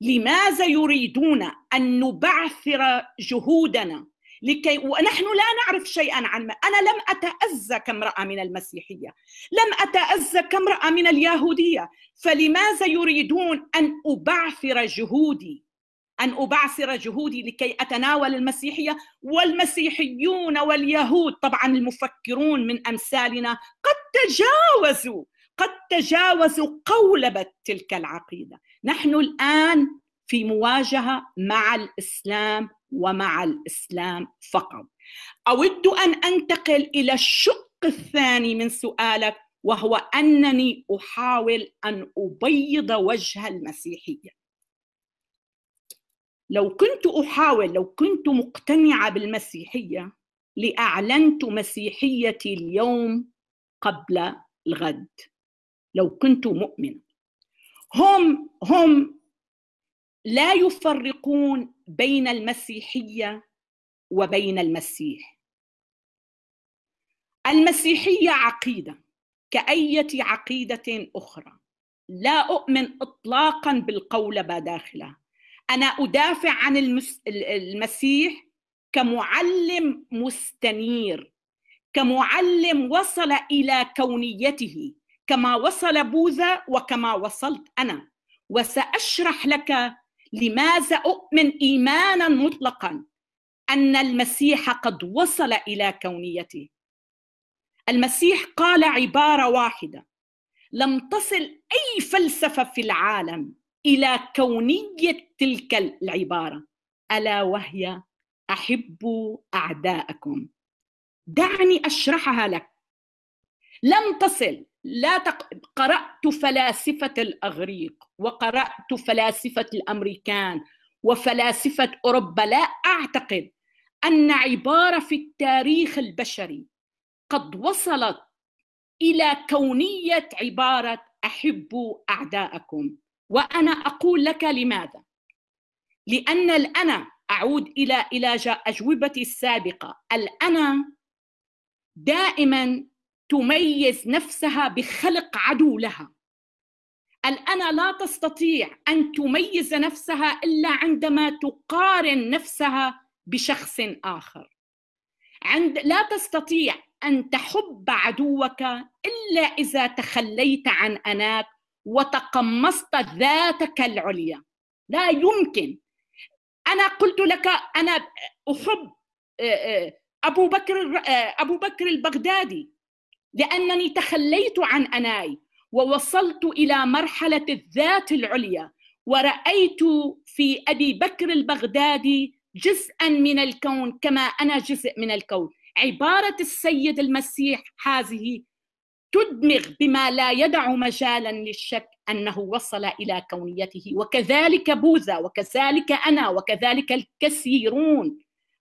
لماذا يريدون أن نبعثر جهودنا؟ لكي ونحن لا نعرف شيئا عن أنا لم أتأذى كامرأة من المسيحية. لم أتأذى كامرأة من اليهودية. فلماذا يريدون أن أبعثر جهودي؟ أن أبعثر جهودي لكي أتناول المسيحية والمسيحيون واليهود؟ طبعا المفكرون من أمثالنا قد تجاوزوا قد تجاوزوا قولبه تلك العقيدة. نحن الآن في مواجهة مع الإسلام ومع الإسلام فقط. أود أن أنتقل إلى الشق الثاني من سؤالك وهو أنني أحاول أن أبيض وجه المسيحية. لو كنت أحاول لو كنت مقتنعة بالمسيحية لأعلنت مسيحيتي اليوم قبل الغد. لو كنت مؤمن هم هم لا يفرقون بين المسيحية وبين المسيح. المسيحية عقيدة كأية عقيدة أخرى. لا أؤمن اطلاقا بالقولبه داخلها أنا أدافع عن المسيح كمعلم مستنير كمعلم وصل إلى كونيته كما وصل بوذا وكما وصلت أنا. وسأشرح لك لماذا أؤمن إيمانا مطلقا أن المسيح قد وصل إلى كونيته؟ المسيح قال عبارة واحدة لم تصل أي فلسفة في العالم إلى كونية تلك العبارة. ألا وهي أحبوا أعداءكم. دعني أشرحها لك. لم تصل لا تق... قرأت فلاسفة الأغريق. وقرأت فلاسفة الأمريكان وفلاسفة أوروبا لا أعتقد أن عبارة في التاريخ البشري قد وصلت إلى كونية عبارة أحبوا أعداءكم. وأنا أقول لك لماذا؟ لأن الأنا أعود إلى إلى أجوبتي السابقة الأنا دائما تميز نفسها بخلق عدو لها. الأنا لا تستطيع أن تميز نفسها إلا عندما تقارن نفسها بشخص آخر. عند لا تستطيع أن تحب عدوك إلا إذا تخليت عن أناك وتقمصت ذاتك العليا. لا يمكن. أنا قلت لك أنا أحب أبو بكر أبو بكر البغدادي لأنني تخليت عن أناي. ووصلت إلى مرحلة الذات العليا ورأيت في أبي بكر البغدادي جزءا من الكون كما أنا جزء من الكون. عبارة السيد المسيح هذه تدمغ بما لا يدع مجالا للشك أنه وصل إلى كونيته وكذلك بوذا وكذلك أنا وكذلك الكثيرون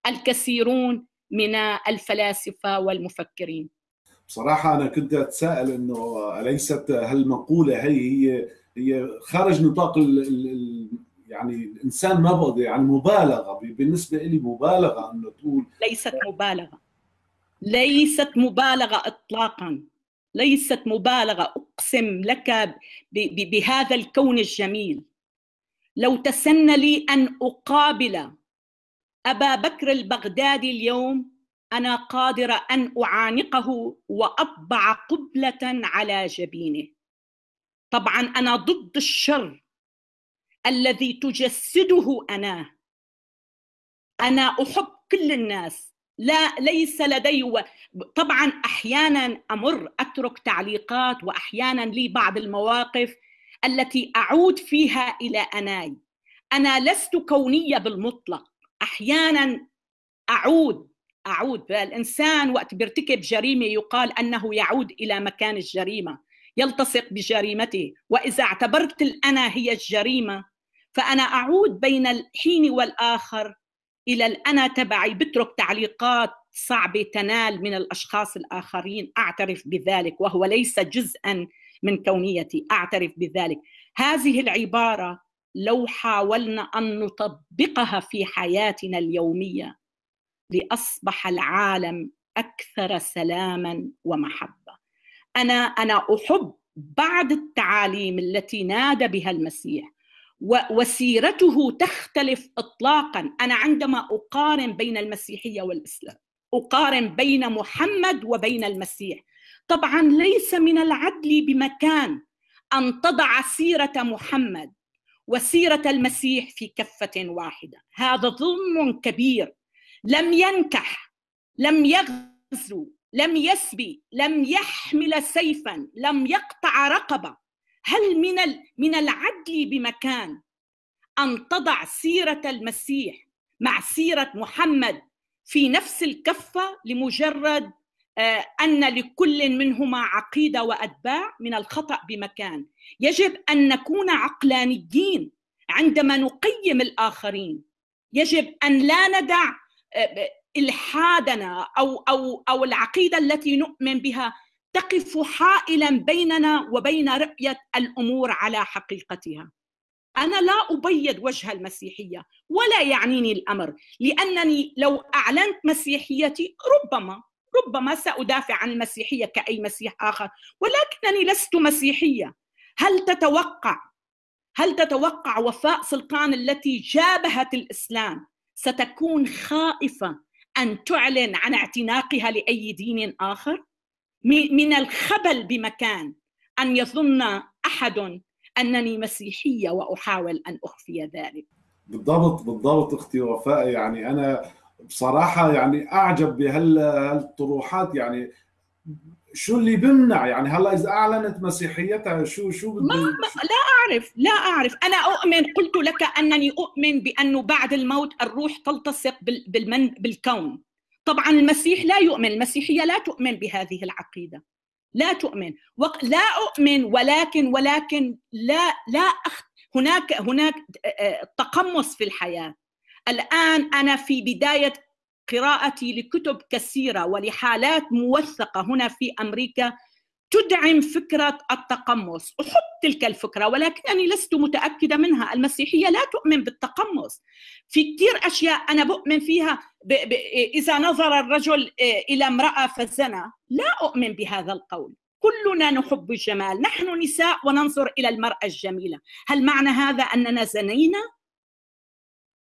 الكثيرون من الفلاسفة والمفكرين. بصراحة أنا كنت أتساءل إنه أليست هالمقولة هي هي هي خارج نطاق ال ال يعني الإنسان بقدر يعني مبالغة بالنسبة لي مبالغة إنه تقول ليست مبالغة. ليست مبالغة اطلاقا. ليست مبالغة. أقسم لك بهذا الكون الجميل. لو تسن لي أن أقابل أبا بكر البغدادي اليوم أنا قادره أن أعانقه وأطبع قبلة على جبينه. طبعا أنا ضد الشر الذي تجسده أنا. أنا أحب كل الناس. لا ليس لدي و... طبعا أحيانا أمر أترك تعليقات واحيانا لي بعض المواقف التي أعود فيها إلى أناي. أنا لست كونية بالمطلق. أحيانا أعود أعود الإنسان وقت بيرتكب جريمة يقال أنه يعود إلى مكان الجريمة يلتصق بجريمته. وإذا اعتبرت الأنا هي الجريمة فأنا أعود بين الحين والآخر إلى الأنا تبعي. بترك تعليقات صعبة تنال من الأشخاص الآخرين. أعترف بذلك وهو ليس جزءا من كونيتي. أعترف بذلك. هذه العبارة لو حاولنا أن نطبقها في حياتنا اليومية لأصبح العالم أكثر سلاما ومحبة. أنا أنا أحب بعض التعاليم التي نادى بها المسيح وسيرته تختلف اطلاقا. أنا عندما أقارن بين المسيحية والإسلام أقارن بين محمد وبين المسيح. طبعا ليس من العدل بمكان أن تضع سيرة محمد وسيرة المسيح في كفة واحدة. هذا ظلم كبير لم ينكح لم يغزو لم يسبي لم يحمل سيفا لم يقطع رقبة. هل من من العدل بمكان أن تضع سيرة المسيح مع سيرة محمد في نفس الكفة لمجرد أن لكل منهما عقيدة وأتباع من الخطأ بمكان؟ يجب أن نكون عقلانيين عندما نقيم الآخرين. يجب أن لا ندع إلحادنا أو أو أو العقيدة التي نؤمن بها تقف حائلا بيننا وبين رؤية الأمور على حقيقتها. أنا لا أبيض وجه المسيحية ولا يعنيني الأمر لأنني لو أعلنت مسيحيتي ربما ربما سأدافع عن المسيحية كأي مسيح آخر ولكنني لست مسيحية. هل تتوقع هل تتوقع وفاء سلطان التي جابهت الإسلام ستكون خائفة أن تعلن عن اعتناقها لأي دين آخر؟ من الخبل بمكان أن يظن أحد أنني مسيحية وأحاول أن أخفي ذلك. بالضبط بالضبط أختي وفاء. يعني أنا بصراحة يعني أعجب بهالطروحات يعني شو اللي بمنع؟ يعني هلا إذا أعلنت مسيحيتها شو شو ما, ما لا أعرف لا أعرف. أنا أؤمن قلت لك أنني أؤمن بأنه بعد الموت الروح تلتصق بالمن بالكون. طبعا المسيح لا يؤمن المسيحية لا تؤمن بهذه العقيدة. لا تؤمن. لا أؤمن ولكن ولكن لا لا أخ... هناك هناك تقمص في الحياة. الآن أنا في بداية قراءتي لكتب كثيرة ولحالات موثقة هنا في أمريكا تدعم فكرة التقمص. احب تلك الفكرة ولكنني لست متأكدة منها. المسيحية لا تؤمن بالتقمص. في كثير أشياء أنا بؤمن فيها ب... ب... إذا نظر الرجل إلى امرأة فزنى لا أؤمن بهذا القول. كلنا نحب الجمال. نحن نساء وننظر إلى المرأة الجميلة. هل معنى هذا أننا زنينا؟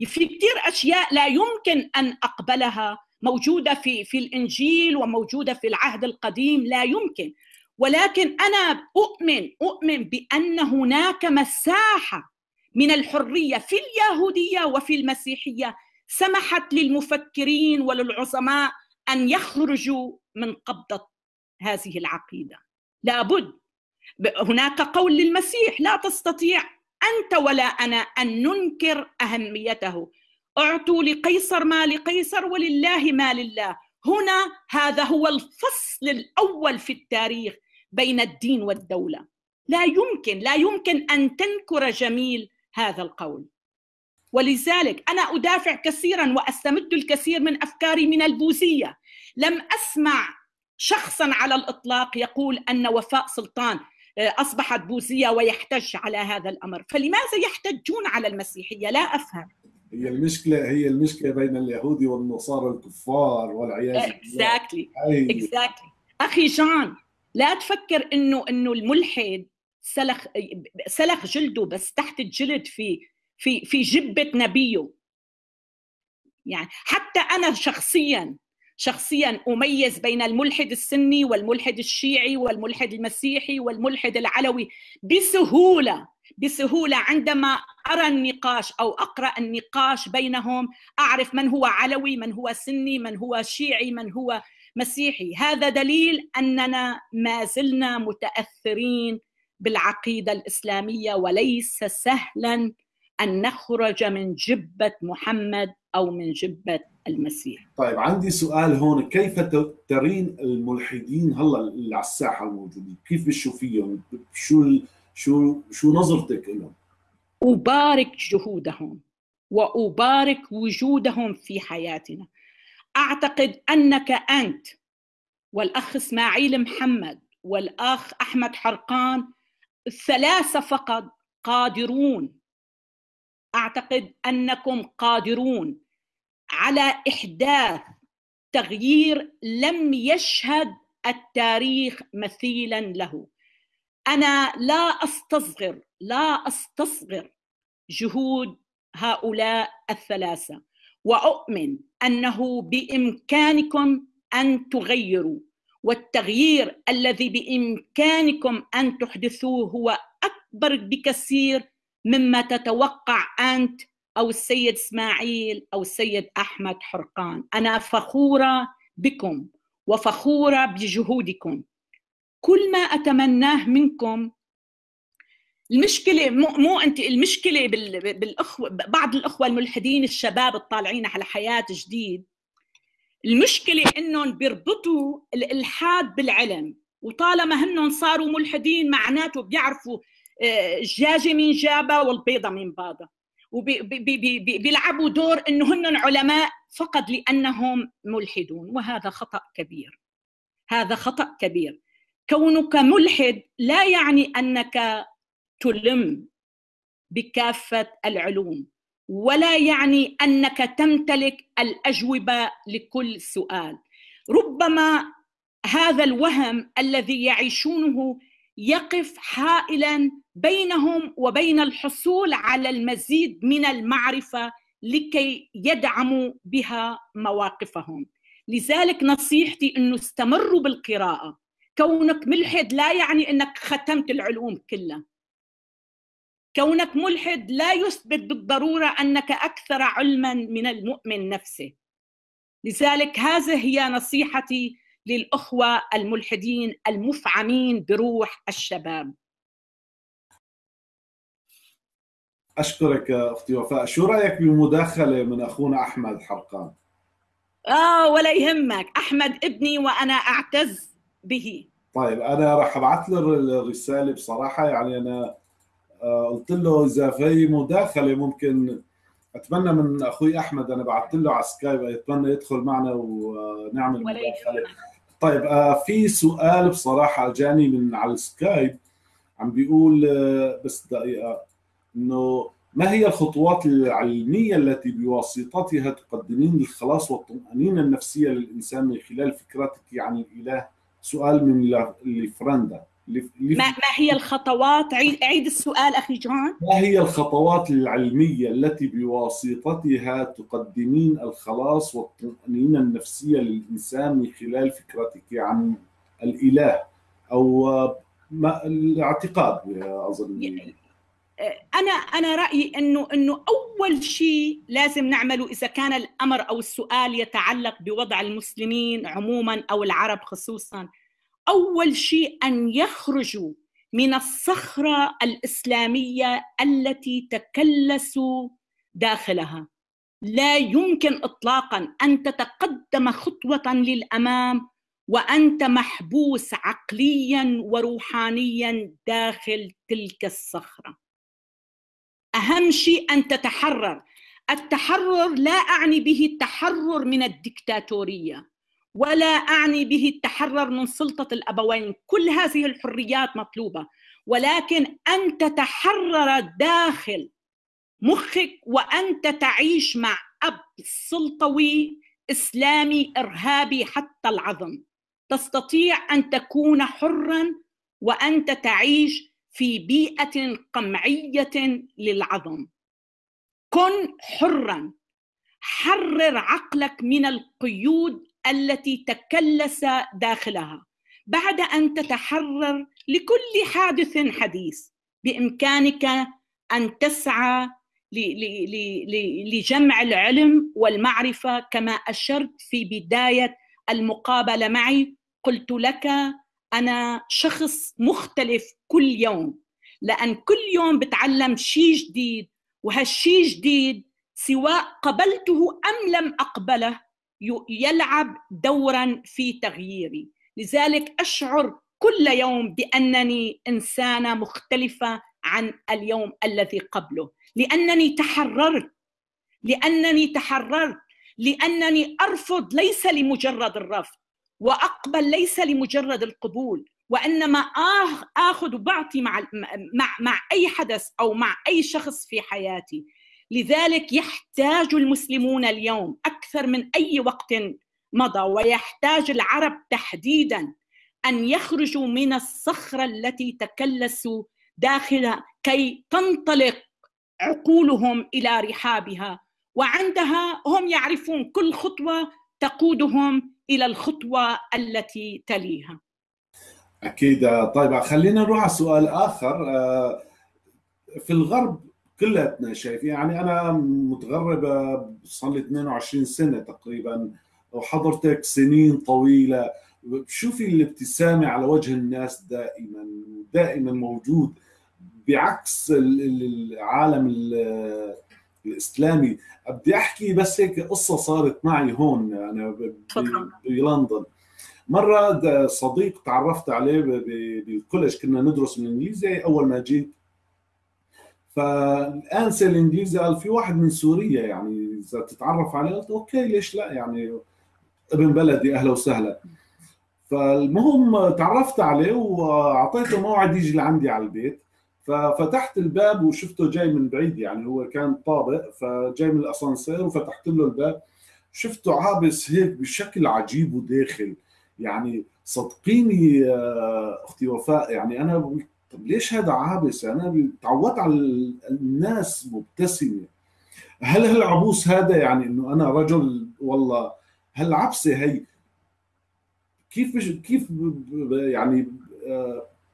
في كثير أشياء لا يمكن أن أقبلها موجودة في في الإنجيل وموجودة في العهد القديم لا يمكن. ولكن أنا أؤمن أؤمن بأن هناك مساحة من الحرية في اليهودية وفي المسيحية سمحت للمفكرين وللعظماء أن يخرجوا من قبضة هذه العقيدة. لابد. هناك قول للمسيح لا تستطيع أنت ولا أنا أن ننكر أهميته. أعطوا لقيصر ما لقيصر ولله ما لله. هنا هذا هو الفصل الأول في التاريخ بين الدين والدولة. لا يمكن لا يمكن أن تنكر جميل هذا القول. ولذلك أنا أدافع كثيرا وأستمد الكثير من أفكاري من البوذية. لم أسمع شخصا على الإطلاق يقول أن وفاء سلطان أصبحت بوذية ويحتج على هذا الأمر، فلماذا يحتجون على المسيحية؟ لا أفهم. هي المشكلة هي المشكلة بين اليهودي والنصارى الكفار والعياذ بالله. exactly exactly أخي جان لا تفكر إنه إنه الملحد سلخ سلخ جلده بس تحت الجلد في في في جبة نبيه يعني حتى أنا شخصيا شخصيا أميز بين الملحد السني والملحد الشيعي والملحد المسيحي والملحد العلوي بسهولة بسهولة عندما أرى النقاش أو أقرأ النقاش بينهم أعرف من هو علوي من هو سني من هو شيعي من هو مسيحي. هذا دليل أننا ما زلنا متأثرين بالعقيدة الإسلامية وليس سهلا أن نخرج من جبة محمد أو من جبة المسيح. طيب عندي سؤال هون كيف ترين الملحدين هلا اللي على الساحة الموجودين؟ كيف بتشوفيهم؟ شو شو شو نظرتك لهم؟ أبارك جهودهم وأبارك وجودهم في حياتنا. أعتقد أنك أنت والأخ إسماعيل محمد والأخ أحمد حرقان الثلاثه فقط قادرون أعتقد أنكم قادرون على احداث تغيير لم يشهد التاريخ مثيلا له. أنا لا أستصغر لا أستصغر جهود هؤلاء الثلاثة وأؤمن أنه بإمكانكم أن تغيروا والتغيير الذي بإمكانكم أن تحدثوه هو أكبر بكثير مما تتوقع أنت أو السيد إسماعيل أو السيد أحمد حرقان. أنا فخورة بكم وفخورة بجهودكم. كل ما أتمناه منكم المشكلة مو, مو أنت المشكلة بالاخوه بعض الأخوة الملحدين الشباب الطالعين على حياة جديد المشكلة إنهم بيربطوا الالحاد بالعلم. وطالما هنن صاروا ملحدين معناته بيعرفوا آه، مين جابها والبيضة مين باضة. وبيلعبوا دور انه هن علماء فقط لأنهم ملحدون وهذا خطأ كبير. هذا خطأ كبير. كونك ملحد لا يعني أنك تلم بكافة العلوم ولا يعني أنك تمتلك الأجوبة لكل سؤال. ربما هذا الوهم الذي يعيشونه يقف حائلا بينهم وبين الحصول على المزيد من المعرفة لكي يدعموا بها مواقفهم. لذلك نصيحتي إنه استمروا بالقراءة. كونك ملحد لا يعني إنك ختمت العلوم كلها. كونك ملحد لا يثبت بالضرورة أنك أكثر علما من المؤمن نفسه. لذلك هذه هي نصيحتي للأخوة الملحدين المفعمين بروح الشباب. أشكرك أختي وفاء. شو رأيك بمداخلة من أخونا أحمد حرقان؟ آه ولا يهمك. أحمد ابني وأنا أعتز به. طيب أنا راح أبعث له الرسالة بصراحة. يعني أنا آه، قلت له إذا في مداخلة ممكن أتمنى من أخوي أحمد أنا بعثت له على سكايب أتمنى يدخل معنا ونعمل مداخلة. طيب آه، في سؤال بصراحة جاني من على السكايب عم بيقول آه، بس دقيقة إنه ما هي الخطوات العلمية التي بواسطتها تقدمين الخلاص والطمأنينة النفسية للإنسان من خلال فكرتك عن الإله؟ سؤال من لفرندا. ما, ما هي الخطوات؟ عيد السؤال أخي جون ما هي الخطوات العلمية التي بواسطتها تقدمين الخلاص والطمأنينة النفسية للإنسان من خلال فكرتك عن الإله أو ما الاعتقاد أظن. أنا أنا رأيي انه أنه أول شيء لازم نعمله إذا كان الأمر أو السؤال يتعلق بوضع المسلمين عموما أو العرب خصوصا. أول شيء أن يخرجوا من الصخرة الإسلامية التي تكلسوا داخلها. لا يمكن اطلاقا أن تتقدم خطوة للأمام وأنت محبوس عقليا وروحانيا داخل تلك الصخرة. أهم شيء أن تتحرر. التحرر لا أعني به التحرر من الدكتاتورية. ولا أعني به التحرر من سلطة الأبوين. كل هذه الحريات مطلوبة. ولكن أن تتحرر داخل مخك وأنت تعيش مع أب سلطوي إسلامي إرهابي حتى العظم. تستطيع أن تكون حرا وأنت تعيش في بيئة قمعية للعظم. كن حرا. حرر عقلك من القيود التي تكلس داخلها بعد أن تتحرر لكل حادث حديث بإمكانك أن تسعى لجمع العلم والمعرفة كما أشرت في بداية المقابلة معي. قلت لك أنا شخص مختلف كل يوم لأن كل يوم بتعلم شيء جديد وهالشيء جديد سواء قبلته أم لم أقبله يلعب دورا في تغييري. لذلك أشعر كل يوم بأنني إنسانة مختلفة عن اليوم الذي قبله. لأنني تحررت لأنني تحررت لأنني أرفض ليس لمجرد الرفض وأقبل ليس لمجرد القبول وإنما آخذ وبعطي مع مع مع أي حدث أو مع أي شخص في حياتي. لذلك يحتاج المسلمون اليوم أكثر من أي وقت مضى ويحتاج العرب تحديدا أن يخرجوا من الصخرة التي تكلسوا داخلها كي تنطلق عقولهم إلى رحابها. وعندها هم يعرفون كل خطوة تقودهم إلى الخطوة التي تليها. أكيد. طيب خلينا نروح على سؤال آخر. في الغرب كلتنا شايفين يعني أنا متغرب صار لي 22 سنة تقريبا وحضرتك سنين طويلة. شوفي الابتسامة على وجه الناس دائما دائما موجود. بعكس العالم الإسلامي. بدي أحكي بس هيك قصة صارت معي هون أنا بلندن. مرة صديق تعرفت عليه بال college. كنا ندرس الانجليزي أول ما جيت فالانسه الانجليزي قال في واحد من سوريا يعني إذا تتعرف عليه قلت okay ليش لا؟ يعني ابن بلدي أهلا وسهلا. فالمهم تعرفت عليه وأعطيته موعد يجي لعندي على البيت. ففتحت الباب وشفته جاي من بعيد يعني هو كان طابق فجاي من الأسانسير وفتحت له الباب. شفته عابس هيك بشكل عجيب وداخل. يعني صدقيني أختي وفاء يعني أنا طب ليش هذا عابس؟ أنا تعودت على الناس مبتسمة. هل هالعبوس هذا يعني إنه أنا رجل؟ والله. هالعبسه هي؟ كيف كيف يعني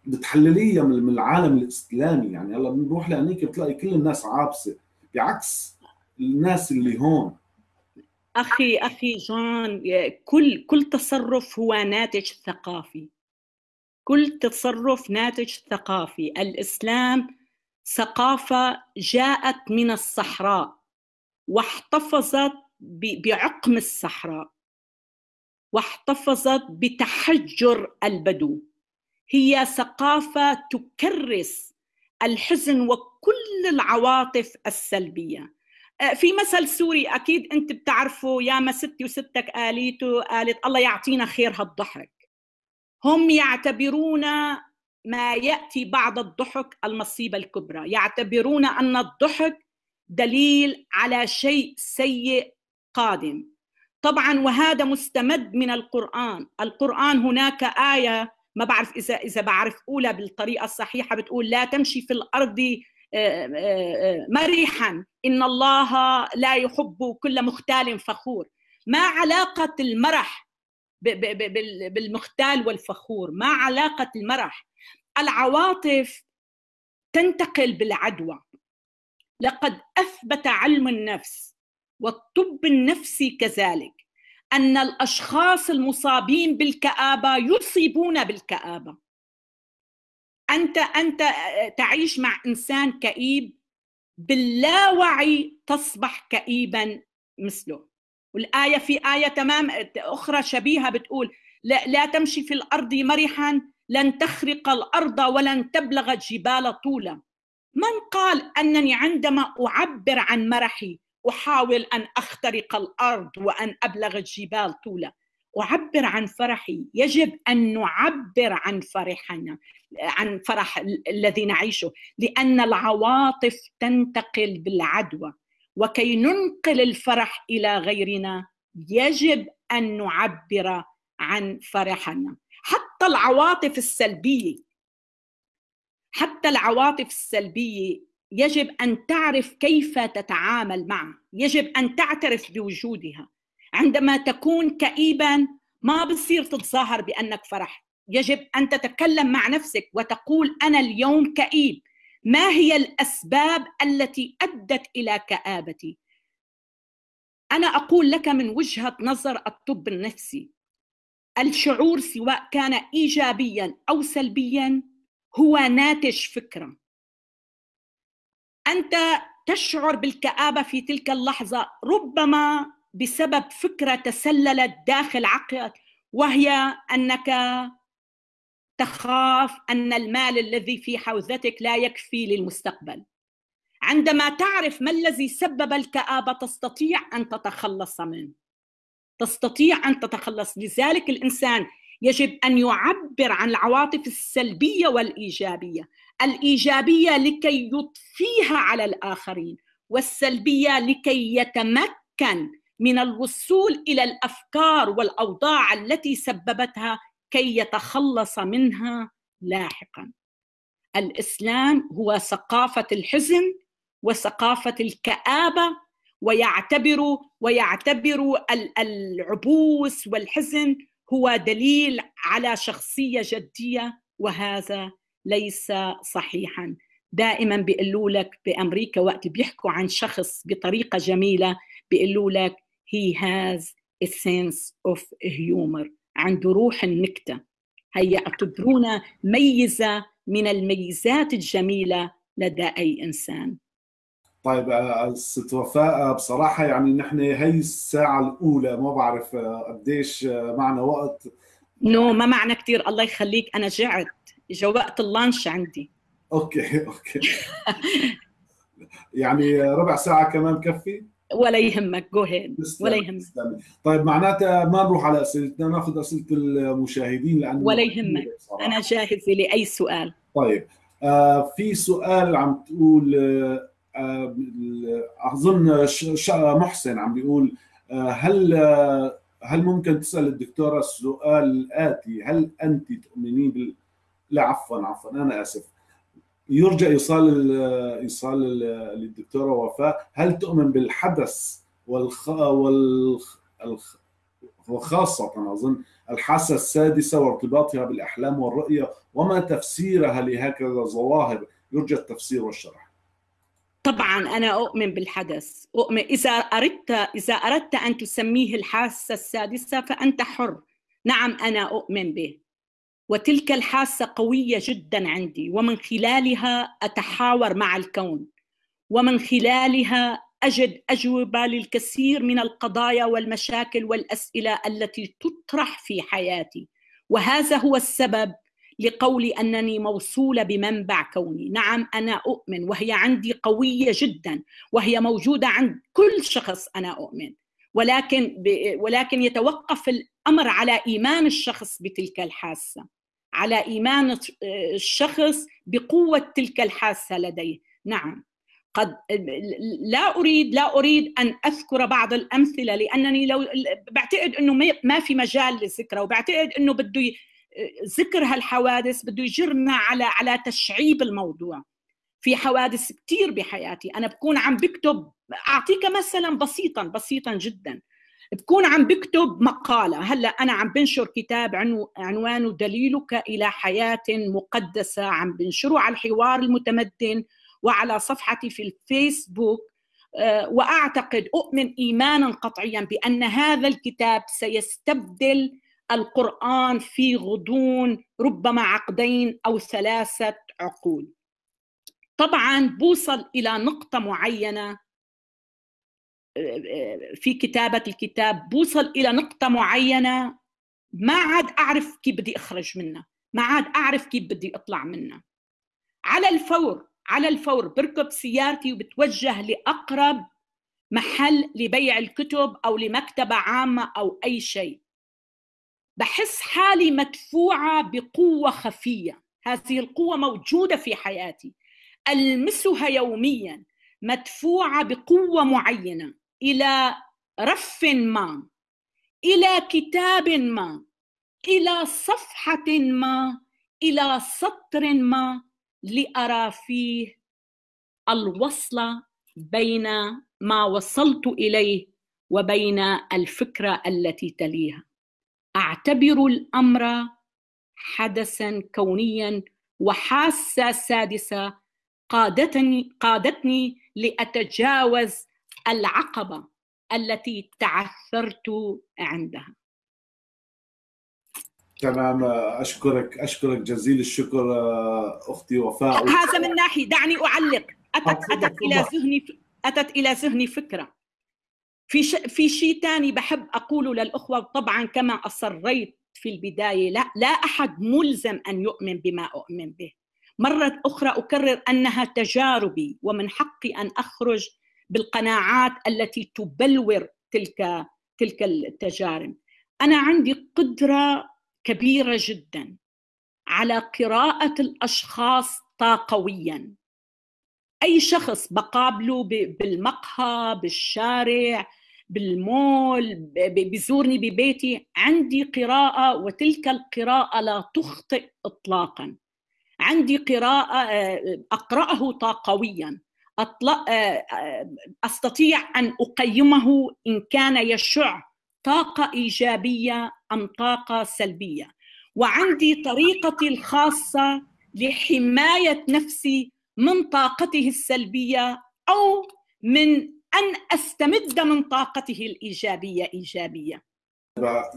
بتحلليها من العالم الإسلامي؟ يعني هلا بنروح لهنيك بتلاقي كل الناس عابسة. بعكس الناس اللي هون. أخي أخي جان كل كل تصرف هو ناتج ثقافي. كل تصرف ناتج ثقافي. الإسلام ثقافة جاءت من الصحراء واحتفظت بعقم الصحراء واحتفظت بتحجر البدو. هي ثقافة تكرس الحزن وكل العواطف السلبية. في مثل سوري أكيد أنت بتعرفوا يا ما ستي وستك قاليته قالت الله يعطينا خير هالضحك. هم يعتبرون ما يأتي بعد الضحك المصيبة الكبرى. يعتبرون أن الضحك دليل على شيء سيء قادم. طبعا وهذا مستمد من القرآن. القرآن هناك آية ما بعرف إذا إذا بعرف أولى بالطريقة الصحيحة بتقول لا تمشي في الأرض مرحا إن الله لا يحب كل مختال فخور. ما علاقة المرح بالمختال والفخور ما علاقة المرح. العواطف تنتقل بالعدوى. لقد أثبت علم النفس والطب النفسي كذلك أن الأشخاص المصابين بالكآبة يصيبون بالكآبة. أنت أنت تعيش مع إنسان كئيب باللاوعي تصبح كئيبا مثله. والآية في آية تمام أخرى شبيهة بتقول لا, لا تمشي في الأرض مرحا لن تخرق الأرض ولن تبلغ الجبال طولا. من قال أنني عندما أعبر عن مرحي أحاول أن أخترق الأرض وأن أبلغ الجبال طولا. أعبر عن فرحي. يجب أن نعبر عن فرحنا عن فرح الذي نعيشه لأن العواطف تنتقل بالعدوى. وكي ننقل الفرح إلى غيرنا يجب أن نعبر عن فرحنا. حتى العواطف السلبية حتى العواطف السلبية يجب أن تعرف كيف تتعامل معها. يجب أن تعترف بوجودها. عندما تكون كئيبا ما بصير تتظاهر بأنك فرح يجب أن تتكلم مع نفسك وتقول أنا اليوم كئيب. ما هي الأسباب التي أدت إلى كآبتي؟ أنا أقول لك من وجهة نظر الطب النفسي الشعور سواء كان ايجابيا أو سلبيا هو ناتج فكرة. أنت تشعر بالكآبة في تلك اللحظة ربما بسبب فكرة تسللت داخل عقلك وهي أنك تخاف أن المال الذي في حوزتك لا يكفي للمستقبل. عندما تعرف ما الذي سبب الكآبة تستطيع أن تتخلص منه. تستطيع أن تتخلص. لذلك الإنسان يجب أن يعبر عن العواطف السلبية والإيجابية. الإيجابية لكي يضفيها على الآخرين والسلبية لكي يتمكن من الوصول إلى الأفكار والأوضاع التي سببتها كي يتخلص منها لاحقا. الإسلام هو ثقافة الحزن وثقافة الكآبة ويعتبر ويعتبر العبوس والحزن هو دليل على شخصية جدية وهذا ليس صحيحا. دائما بيقولوا لك بأمريكا وقت بيحكوا عن شخص بطريقة جميلة بيقولوا لك he has a sense of humor. عنده روح النكتة. هي يعتبرونا ميزة من الميزات الجميلة لدى أي إنسان. طيب آه، ست وفاء آه، بصراحة يعني نحن هي الساعة الأولى ما بعرف آه، قديش معنا وقت. no no, ما معنا كثير الله يخليك. أنا جعت. اجى وقت ال lunch عندي. okay okay. يعني ربع ساعة كمان بكفي ولا يهمك. go ahead ولا يهمك. طيب معناتها ما نروح على اسئلتنا ناخذ أسئلة المشاهدين لأنه ولا يهمك. أنا جاهزه لاي سؤال. طيب آه في سؤال عم تقول آه, آه، أظن محسن عم بيقول آه هل آه هل ممكن تسأل الدكتورة السؤال الاتي هل انت تؤمنين بال لا عفوا عفوا أنا آسف. يرجى ايصال ايصال للدكتوره وفاء هل تؤمن بالحدث والخ والخ وخاصة أظن الحاسة السادسة وارتباطها بالأحلام والرؤية وما تفسيرها لهكذا ظواهر. يرجى التفسير والشرح. طبعا أنا أؤمن بالحدث. أؤمن إذا أردت إذا أردت أن تسميه الحاسة السادسة فأنت حر. نعم أنا أؤمن به. وتلك الحاسة قوية جدا عندي. ومن خلالها أتحاور مع الكون. ومن خلالها أجد أجوبة للكثير من القضايا والمشاكل والأسئلة التي تطرح في حياتي. وهذا هو السبب لقولي أنني موصولة بمنبع كوني. نعم أنا أؤمن. وهي عندي قوية جدا. وهي موجودة عند كل شخص أنا أؤمن. ولكن ولكن يتوقف الأمر على إيمان الشخص بتلك الحاسة. على إيمان الشخص بقوة تلك الحاسة لديه. نعم. قد لا أريد لا أريد أن أذكر بعض الأمثلة لأنني لو بعتقد إنه ما في مجال للذكرى وبعتقد إنه بده ذكر هالحوادث بده يجرنا على على تشعيب الموضوع. في حوادث كثير بحياتي. أنا بكون عم بكتب أعطيك مثلا بسيطا بسيطا جدا. بكون عم بكتب مقالة. هلأ أنا عم بنشر كتاب عنوانه دليلك إلى حياة مقدسة. عم بنشره على الحوار المتمدن وعلى صفحتي في الفيسبوك. آه، وأعتقد أؤمن إيمانا قطعيا بأن هذا الكتاب سيستبدل القرآن في غضون ربما عقدين أو ثلاثة عقود طبعا بوصل إلى نقطة معينة. في كتابة الكتاب بوصل إلى نقطة معينة ما عاد أعرف كيف بدي أخرج منها ما عاد أعرف كيف بدي أطلع منها. على الفور على الفور بركب سيارتي وبتوجه لأقرب محل لبيع الكتب أو لمكتبة عامة أو أي شيء. بحس حالي مدفوعة بقوة خفية. هذه القوة موجودة في حياتي. ألمسها يوميا مدفوعة بقوة معينة. إلى رف ما إلى كتاب ما إلى صفحة ما إلى سطر ما لأرى فيه الوصله بين ما وصلت إليه وبين الفكرة التي تليها. أعتبر الأمر حدثا كونيا وحاسة سادسة قادتني قادتني لأتجاوز العقبة التي تعثرت عندها. تمام أشكرك أشكرك جزيل الشكر أختي وفاء. هذا من ناحية دعني أعلق. أتت أتت إلى ذهني أتت إلى ذهني فكرة. في ش... في شيء ثاني بحب أقوله للأخوة طبعا كما أصريت في البداية لا لا أحد ملزم أن يؤمن بما أؤمن به. مرة أخرى أكرر أنها تجاربي ومن حقي أن أخرج بالقناعات التي تبلور تلك تلك التجارب. أنا عندي قدرة كبيرة جدا على قراءة الأشخاص طاقويا. أي شخص بقابله بالمقهى بالشارع بالمول بيزورني ببيتي عندي قراءة وتلك القراءة لا تخطئ اطلاقا. عندي قراءة أقرأه طاقويا. أستطيع أن أقيمه إن كان يشع طاقة إيجابية أم طاقة سلبية. وعندي طريقتي الخاصة لحماية نفسي من طاقته السلبية أو من أن أستمد من طاقته الإيجابية إيجابية.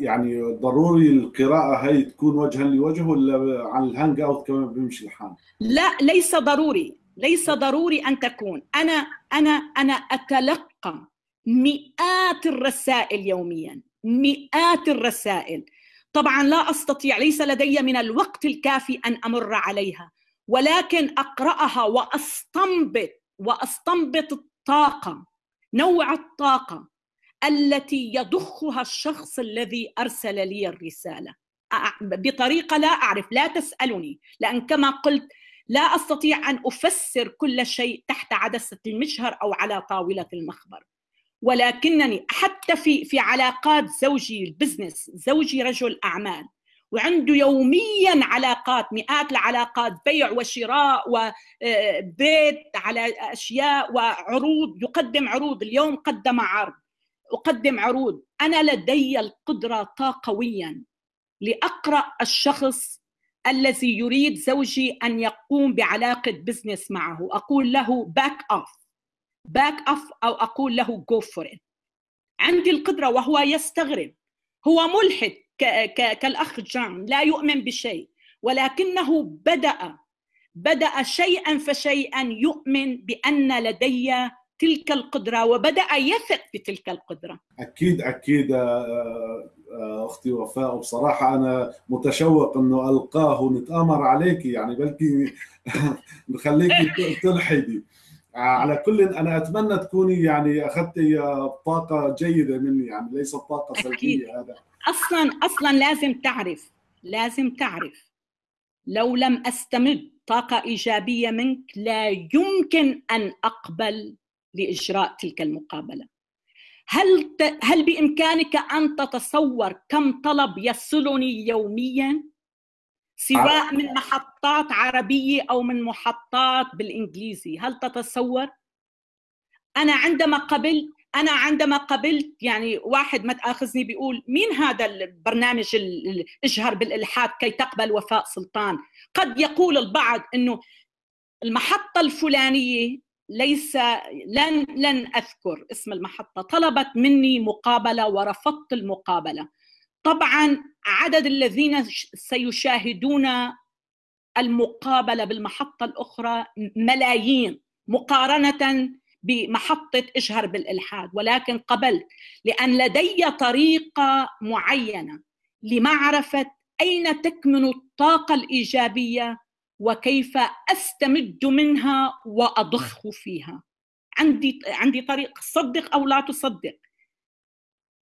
يعني ضروري القراءة هي تكون وجها لوجه ولا عن الهانج أوت كمان بيمشي الحال؟ لا ليس ضروري. ليس ضروري أن تكون. أنا أنا أنا أتلقى مئات الرسائل يوميا مئات الرسائل. طبعا لا أستطيع ليس لدي من الوقت الكافي أن أمر عليها ولكن أقرأها وأستنبط وأستنبط الطاقة نوع الطاقة التي يضخها الشخص الذي أرسل لي الرسالة. بطريقة لا أعرف لا تسألني لأن كما قلت لا أستطيع أن أفسر كل شيء تحت عدسة المجهر أو على طاولة المخبر. ولكنني حتى في في علاقات زوجي البزنس زوجي رجل أعمال وعنده يوميا علاقات مئات العلاقات بيع وشراء وبيت على أشياء وعروض يقدم عروض اليوم قدم عرض أقدم عروض. أنا لدي القدرة طاقويا لأقرأ الشخص الذي يريد زوجي أن يقوم بعلاقة business معه. أقول له back off back off أو أقول له go for عندي القدرة وهو يستغرب. هو ملحد كالأخ جان لا يؤمن بشيء. ولكنه بدأ بدأ شيئا فشيئا يؤمن بأن لدي تلك القدرة وبدأ يثق بتلك القدرة. أكيد أكيد آه، آه، أختي وفاء. وبصراحه أنا متشوق إنه ألقاه ونتآمر عليك يعني بلكي نخليكي تلحدي. على كل أنا أتمنى تكوني يعني أخذتي طاقة جيدة مني يعني ليست طاقة سلبية هذا. أصلا أصلا لازم تعرف لازم تعرف. لو لم أستمد طاقة إيجابية منك لا يمكن أن أقبل لإجراء تلك المقابلة. هل هل بإمكانك أن تتصور كم طلب يصلني يوميا؟ سواء من محطات عربية أو من محطات بالإنجليزي هل تتصور؟ أنا عندما قبلت أنا عندما قبلت يعني واحد ما تأخذني بيقول مين هذا البرنامج اجهر بالإلحاد كي تقبل وفاء سلطان؟ قد يقول البعض إنه المحطة الفلانية ليس لن لن أذكر اسم المحطة. طلبت مني مقابلة ورفضت المقابلة. طبعا عدد الذين سيشاهدون المقابلة بالمحطة الأخرى ملايين مقارنة بمحطة إشهر بالإلحاد. ولكن قبلت لأن لدي طريقة معينة لمعرفة أين تكمن الطاقة الإيجابية وكيف أستمد منها وأضخ فيها. عندي عندي طريق صدق أو لا تصدق.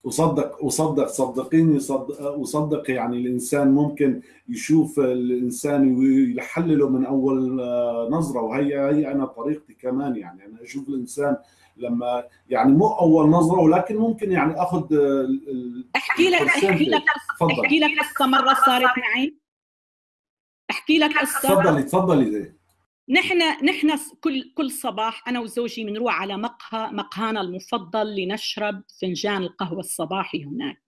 وصدق وصدق صدقيني صدق وصدق يعني الإنسان ممكن يشوف الإنسان ويحلله من أول آه، نظرة وهي هي أنا طريقتي كمان يعني. أنا أشوف الإنسان لما يعني مو أول نظرة ولكن ممكن يعني أخذ أحكي لك أحكي لك أحكي لك قصة مرة صارت معي. أحكي لك قصه تفضلي تفضلي نحن نحن كل كل صباح أنا وزوجي بنروح على مقهى مقهانا المفضل لنشرب فنجان القهوة الصباحي هناك.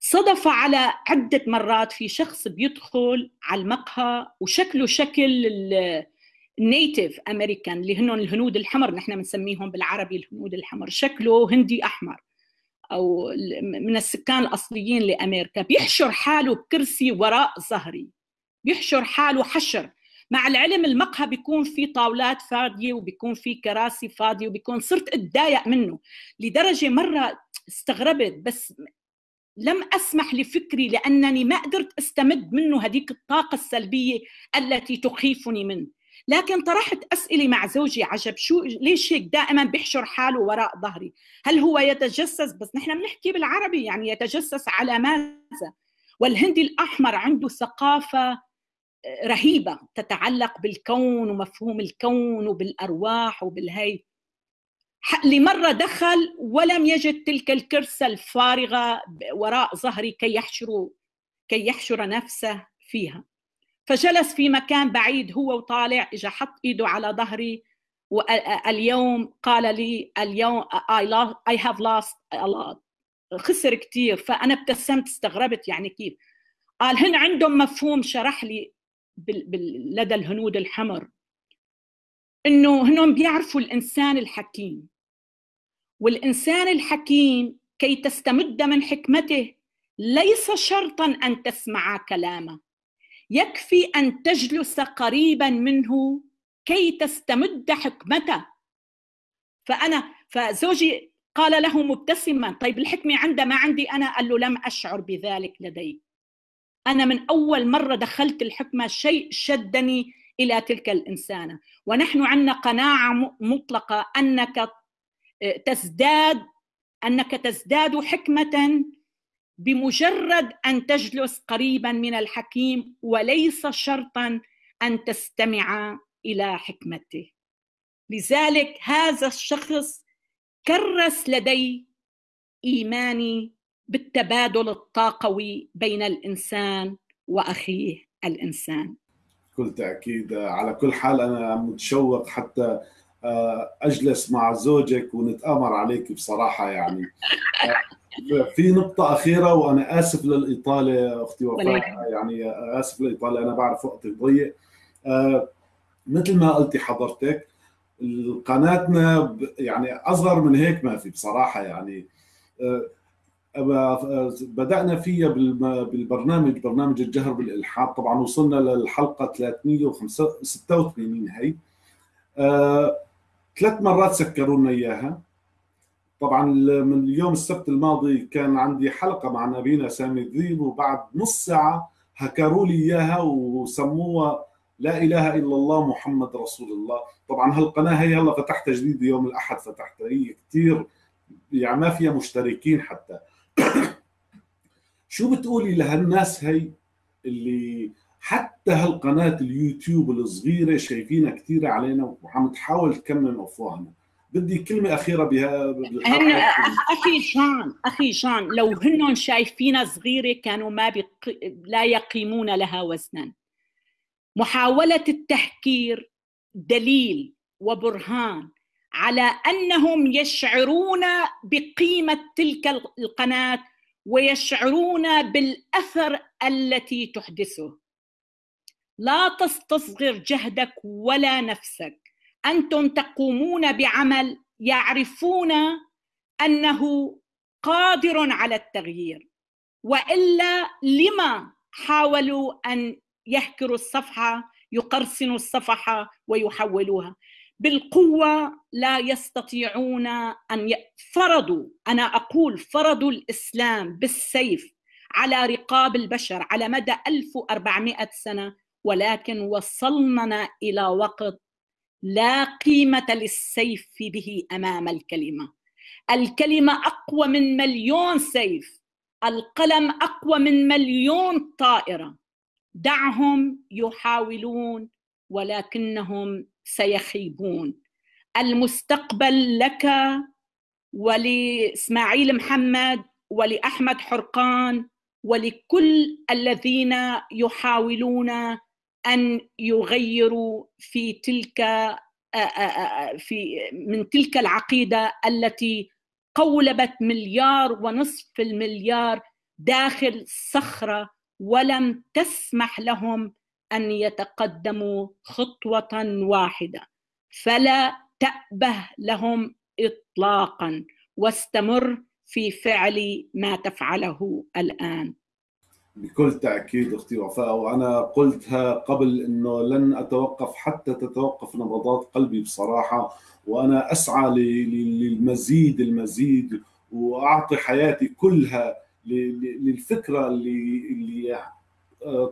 صدف على عدة مرات في شخص بيدخل على المقهى وشكله شكل النيتيف امريكان اللي هن الهنود الحمر نحن بنسميهم بالعربي الهنود الحمر. شكله هندي أحمر أو من السكان الأصليين لأمريكا. بيحشر حاله بكرسي وراء ظهري. بيحشر حاله حشر مع العلم المقهى بيكون في طاولات فاضية وبيكون في كراسي فاضية وبيكون صرت أتضايق منه. لدرجة مرة استغربت بس لم أسمح لفكري لأنني ما قدرت أستمد منه هذيك الطاقة السلبية التي تخيفني منه. لكن طرحت أسئلة مع زوجي عجب شو ليش هيك دائما بيحشر حاله وراء ظهري؟ هل هو يتجسس؟ بس نحن بنحكي بالعربي يعني يتجسس على ماذا؟ والهندي الأحمر عنده ثقافة رهيبة تتعلق بالكون ومفهوم الكون وبالأرواح وبالهي. لمرة دخل ولم يجد تلك الكرسة الفارغة وراء ظهري كي يحشر كي يحشر نفسه فيها. فجلس في مكان بعيد هو وطالع اجى حط إيده على ظهري واليوم قال لي اليوم I, lost, I have lost a lot. خسر كثير فأنا ابتسمت استغربت يعني كيف. قال هن عندهم مفهوم شرح لي لدى الهنود الحمر. إنه هنهم بيعرفوا الإنسان الحكيم. والإنسان الحكيم كي تستمد من حكمته ليس شرطا أن تسمع كلامه. يكفي أن تجلس قريبا منه كي تستمد حكمته. فأنا فزوجي قال له مبتسما طيب الحكمة عنده ما عندي أنا؟ قال له لم أشعر بذلك لديك أنا من أول مرة دخلت الحكمة شيء شدني إلى تلك الإنسانة. ونحن عندنا قناعة مطلقة أنك آه، تزداد أنك تزداد حكمة بمجرد أن تجلس قريبا من الحكيم وليس شرطا أن تستمع إلى حكمته. لذلك هذا الشخص كرس لدي إيماني بالتبادل الطاقوي بين الإنسان وأخيه الإنسان. بكل تأكيد على كل حال أنا متشوق حتى آه، أجلس مع زوجك ونتآمر عليك بصراحة يعني. آه، في نقطة أخيرة وأنا آسف للإطالة أختي وفاء. يعني آسف للإطالة أنا بعرف وقتي ضيق. آه، مثل ما قلتي حضرتك قناتنا يعني أصغر من هيك ما في بصراحة يعني. بدأنا فيها بالبرنامج برنامج الجهر بالإلحاد. طبعا وصلنا للحلقة 386 هي آه، ثلاث مرات سكروا لنا إياها. طبعا من اليوم السبت الماضي كان عندي حلقة مع نبينا سامي الذيب وبعد نص ساعة هكروا لي إياها وسموها لا إله إلا الله محمد رسول الله. طبعا هالقناة هي هلا فتحتها جديد يوم الأحد فتحتها. هي كثير يعني ما فيها مشتركين حتى. شو بتقولي لهالناس هي اللي حتى هالقناة اليوتيوب الصغيرة شايفينها كثير علينا وعم تحاول تكمل أفواهنا؟ بدي كلمة أخيرة بها أخي جان أخي جان لو هن شايفينها صغيرة كانوا ما بيق... لا يقيمون لها وزنا. محاولة التحكير دليل وبرهان على أنهم يشعرون بقيمة تلك القناة ويشعرون بالأثر التي تحدثه. لا تستصغر جهدك ولا نفسك. أنتم تقومون بعمل يعرفون أنه قادر على التغيير. وإلا لما حاولوا أن يهكروا الصفحة يقرصنوا الصفحة ويحولوها؟ بالقوة لا يستطيعون أن فرضوا أنا أقول فرضوا الإسلام بالسيف على رقاب البشر على مدى 1400 سنة ولكن وصلنا إلى وقت لا قيمة للسيف به أمام الكلمة. الكلمة أقوى من مليون سيف القلم أقوى من مليون طائرة. دعهم يحاولون ولكنهم سيخيبون. المستقبل لك ولإسماعيل محمد ولأحمد حرقان ولكل الذين يحاولون أن يغيروا في تلك في من تلك العقيدة التي قولبت مليار ونصف المليار داخل صخرة ولم تسمح لهم أن يتقدموا خطوة واحدة. فلا تأبه لهم اطلاقا واستمر في فعل ما تفعله الآن. بكل تأكيد أختي وفاء وأنا قلتها قبل إنه لن أتوقف حتى تتوقف نبضات قلبي بصراحة وأنا أسعى للمزيد المزيد وأعطي حياتي كلها للفكرة اللي اللي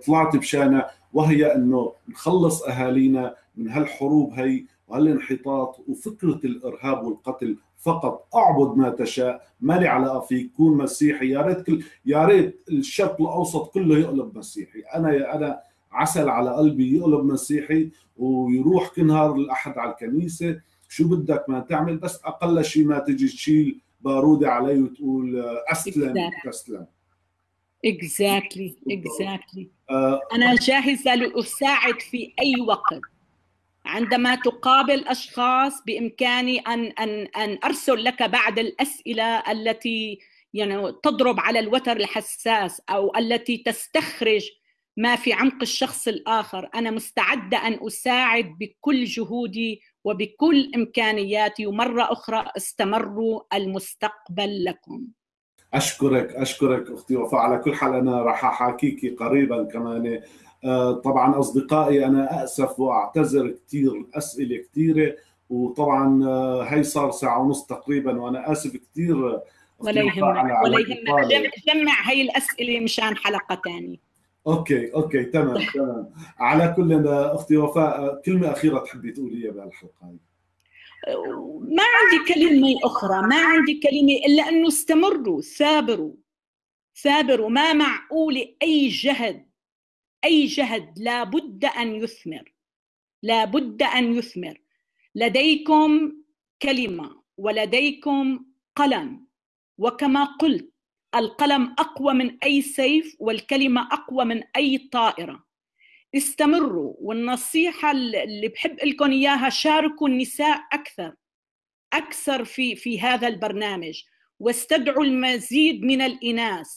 طلعت بشأنها. وهي إنه نخلص أهالينا من هالحروب هي وهالانحطاط وفكرة الإرهاب والقتل فقط. أعبد ما تشاء. ما لي علاقه فيك كون مسيحي. يا ريت كل يا ريت الشرق الأوسط كله يقلب مسيحي. أنا أنا عسل على قلبي يقلب مسيحي ويروح كل نهار الأحد على الكنيسة. شو بدك ما تعمل؟ بس أقل شيء ما تجي تشيل بارودة علي وتقول أسلم تسلم. Exactly. exactly. أنا جاهزه لأساعد في أي وقت. عندما تقابل أشخاص بإمكاني أن أن أن أرسل لك بعض الأسئلة التي يعني تضرب على الوتر الحساس أو التي تستخرج ما في عمق الشخص الآخر. أنا مستعدة أن أساعد بكل جهودي وبكل إمكانياتي. ومرة أخرى استمروا المستقبل لكم. أشكرك أشكرك أختي وفاء. على كل حال أنا راح احاكيكي قريبا كمان. آه، طبعا أصدقائي أنا اسف وأعتذر كثير أسئلة كثيره وطبعا آه، هي صار ساعة ونص تقريبا وأنا آسف كثير ولا يهمك ولا يهمك. جمع هي الأسئلة مشان حلقة ثانية okay okay تمام تمام. على كل أختي وفاء كلمة أخيرة تحبي تقوليها بهالحلقة هي ما عندي كلمة أخرى ما عندي كلمة إلا انه استمروا ثابروا ثابروا ما معقول أي جهد أي جهد لابد أن يثمر لابد أن يثمر. لديكم كلمة ولديكم قلم وكما قلت القلم أقوى من أي سيف والكلمة أقوى من أي طائرة. استمروا والنصيحة اللي بحب لكم إياها شاركوا النساء أكثر أكثر في في هذا البرنامج واستدعوا المزيد من الإناث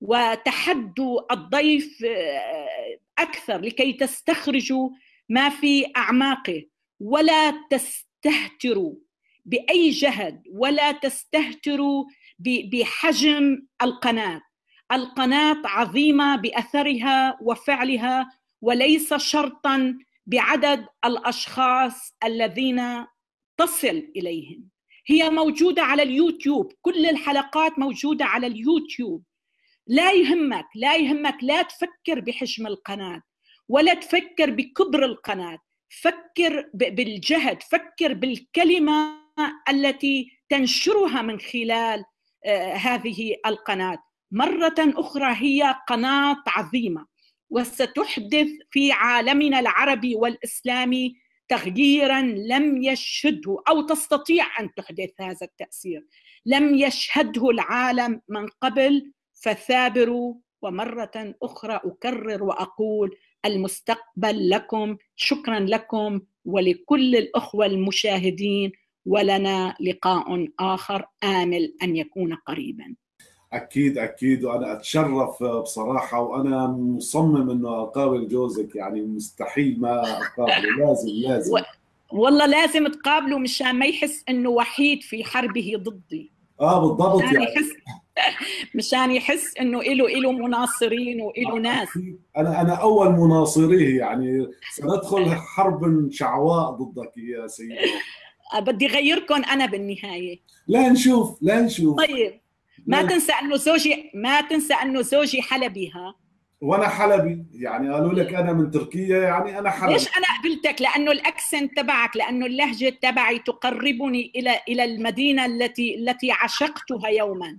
وتحدوا الضيف آه، أكثر لكي تستخرجوا ما في أعماقه. ولا تستهتروا بأي جهد ولا تستهتروا بحجم القناة. القناة عظيمة بأثرها وفعلها وليس شرطا بعدد الأشخاص الذين تصل إليهم. هي موجودة على اليوتيوب. كل الحلقات موجودة على اليوتيوب. لا يهمك لا يهمك لا تفكر بحجم القناة ولا تفكر بكبر القناة. فكر بالجهد فكر بالكلمة التي تنشرها من خلال آه، هذه القناة. مرة أخرى هي قناة عظيمة. وستحدث في عالمنا العربي والإسلامي تغييرا لم يشهده أو تستطيع أن تحدث هذا التأثير. لم يشهده العالم من قبل فثابروا ومرة أخرى أكرر وأقول المستقبل لكم شكرا لكم ولكل الأخوة المشاهدين ولنا لقاء آخر آمل أن يكون قريبا. أكيد أكيد. وأنا أتشرف بصراحة وأنا مصمم إنه اقابل جوزك يعني مستحيل ما اقابله لازم لازم. والله لازم تقابله مشان ما يحس إنه وحيد في حربه ضدي. آه بالضبط مشان يعني. يحس مشان يحس إنه له له مناصرين وله آه، ناس. أنا أنا أول مناصريه يعني. سندخل حرب شعواء ضدك يا سيدي. آه، بدي غيركم أنا بالنهاية. لا نشوف لا نشوف. طيب. ما تنسى أنه زوجي ما تنسى أنه زوجي حلبي ها؟ وأنا حلبي. يعني قالوا لك أنا من تركيا يعني أنا حلبي. ليش أنا قبلتك؟ لأنه الأكسنت تبعك لأنه اللهجة تبعي تقربني إلى إلى المدينة التي التي عشقتها يوما.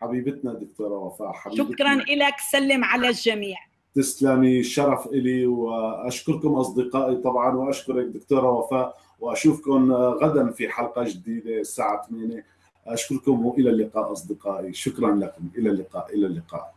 حبيبتنا دكتورة وفاء حبيبتنا. شكرا لك سلم على الجميع. تسلمي. شرف إلي وأشكركم أصدقائي طبعا وأشكرك دكتورة وفاء وأشوفكم غدا في حلقة جديدة الساعة 8 أشكركم وإلى اللقاء أصدقائي. شكرا لكم. إلى اللقاء. إلى اللقاء.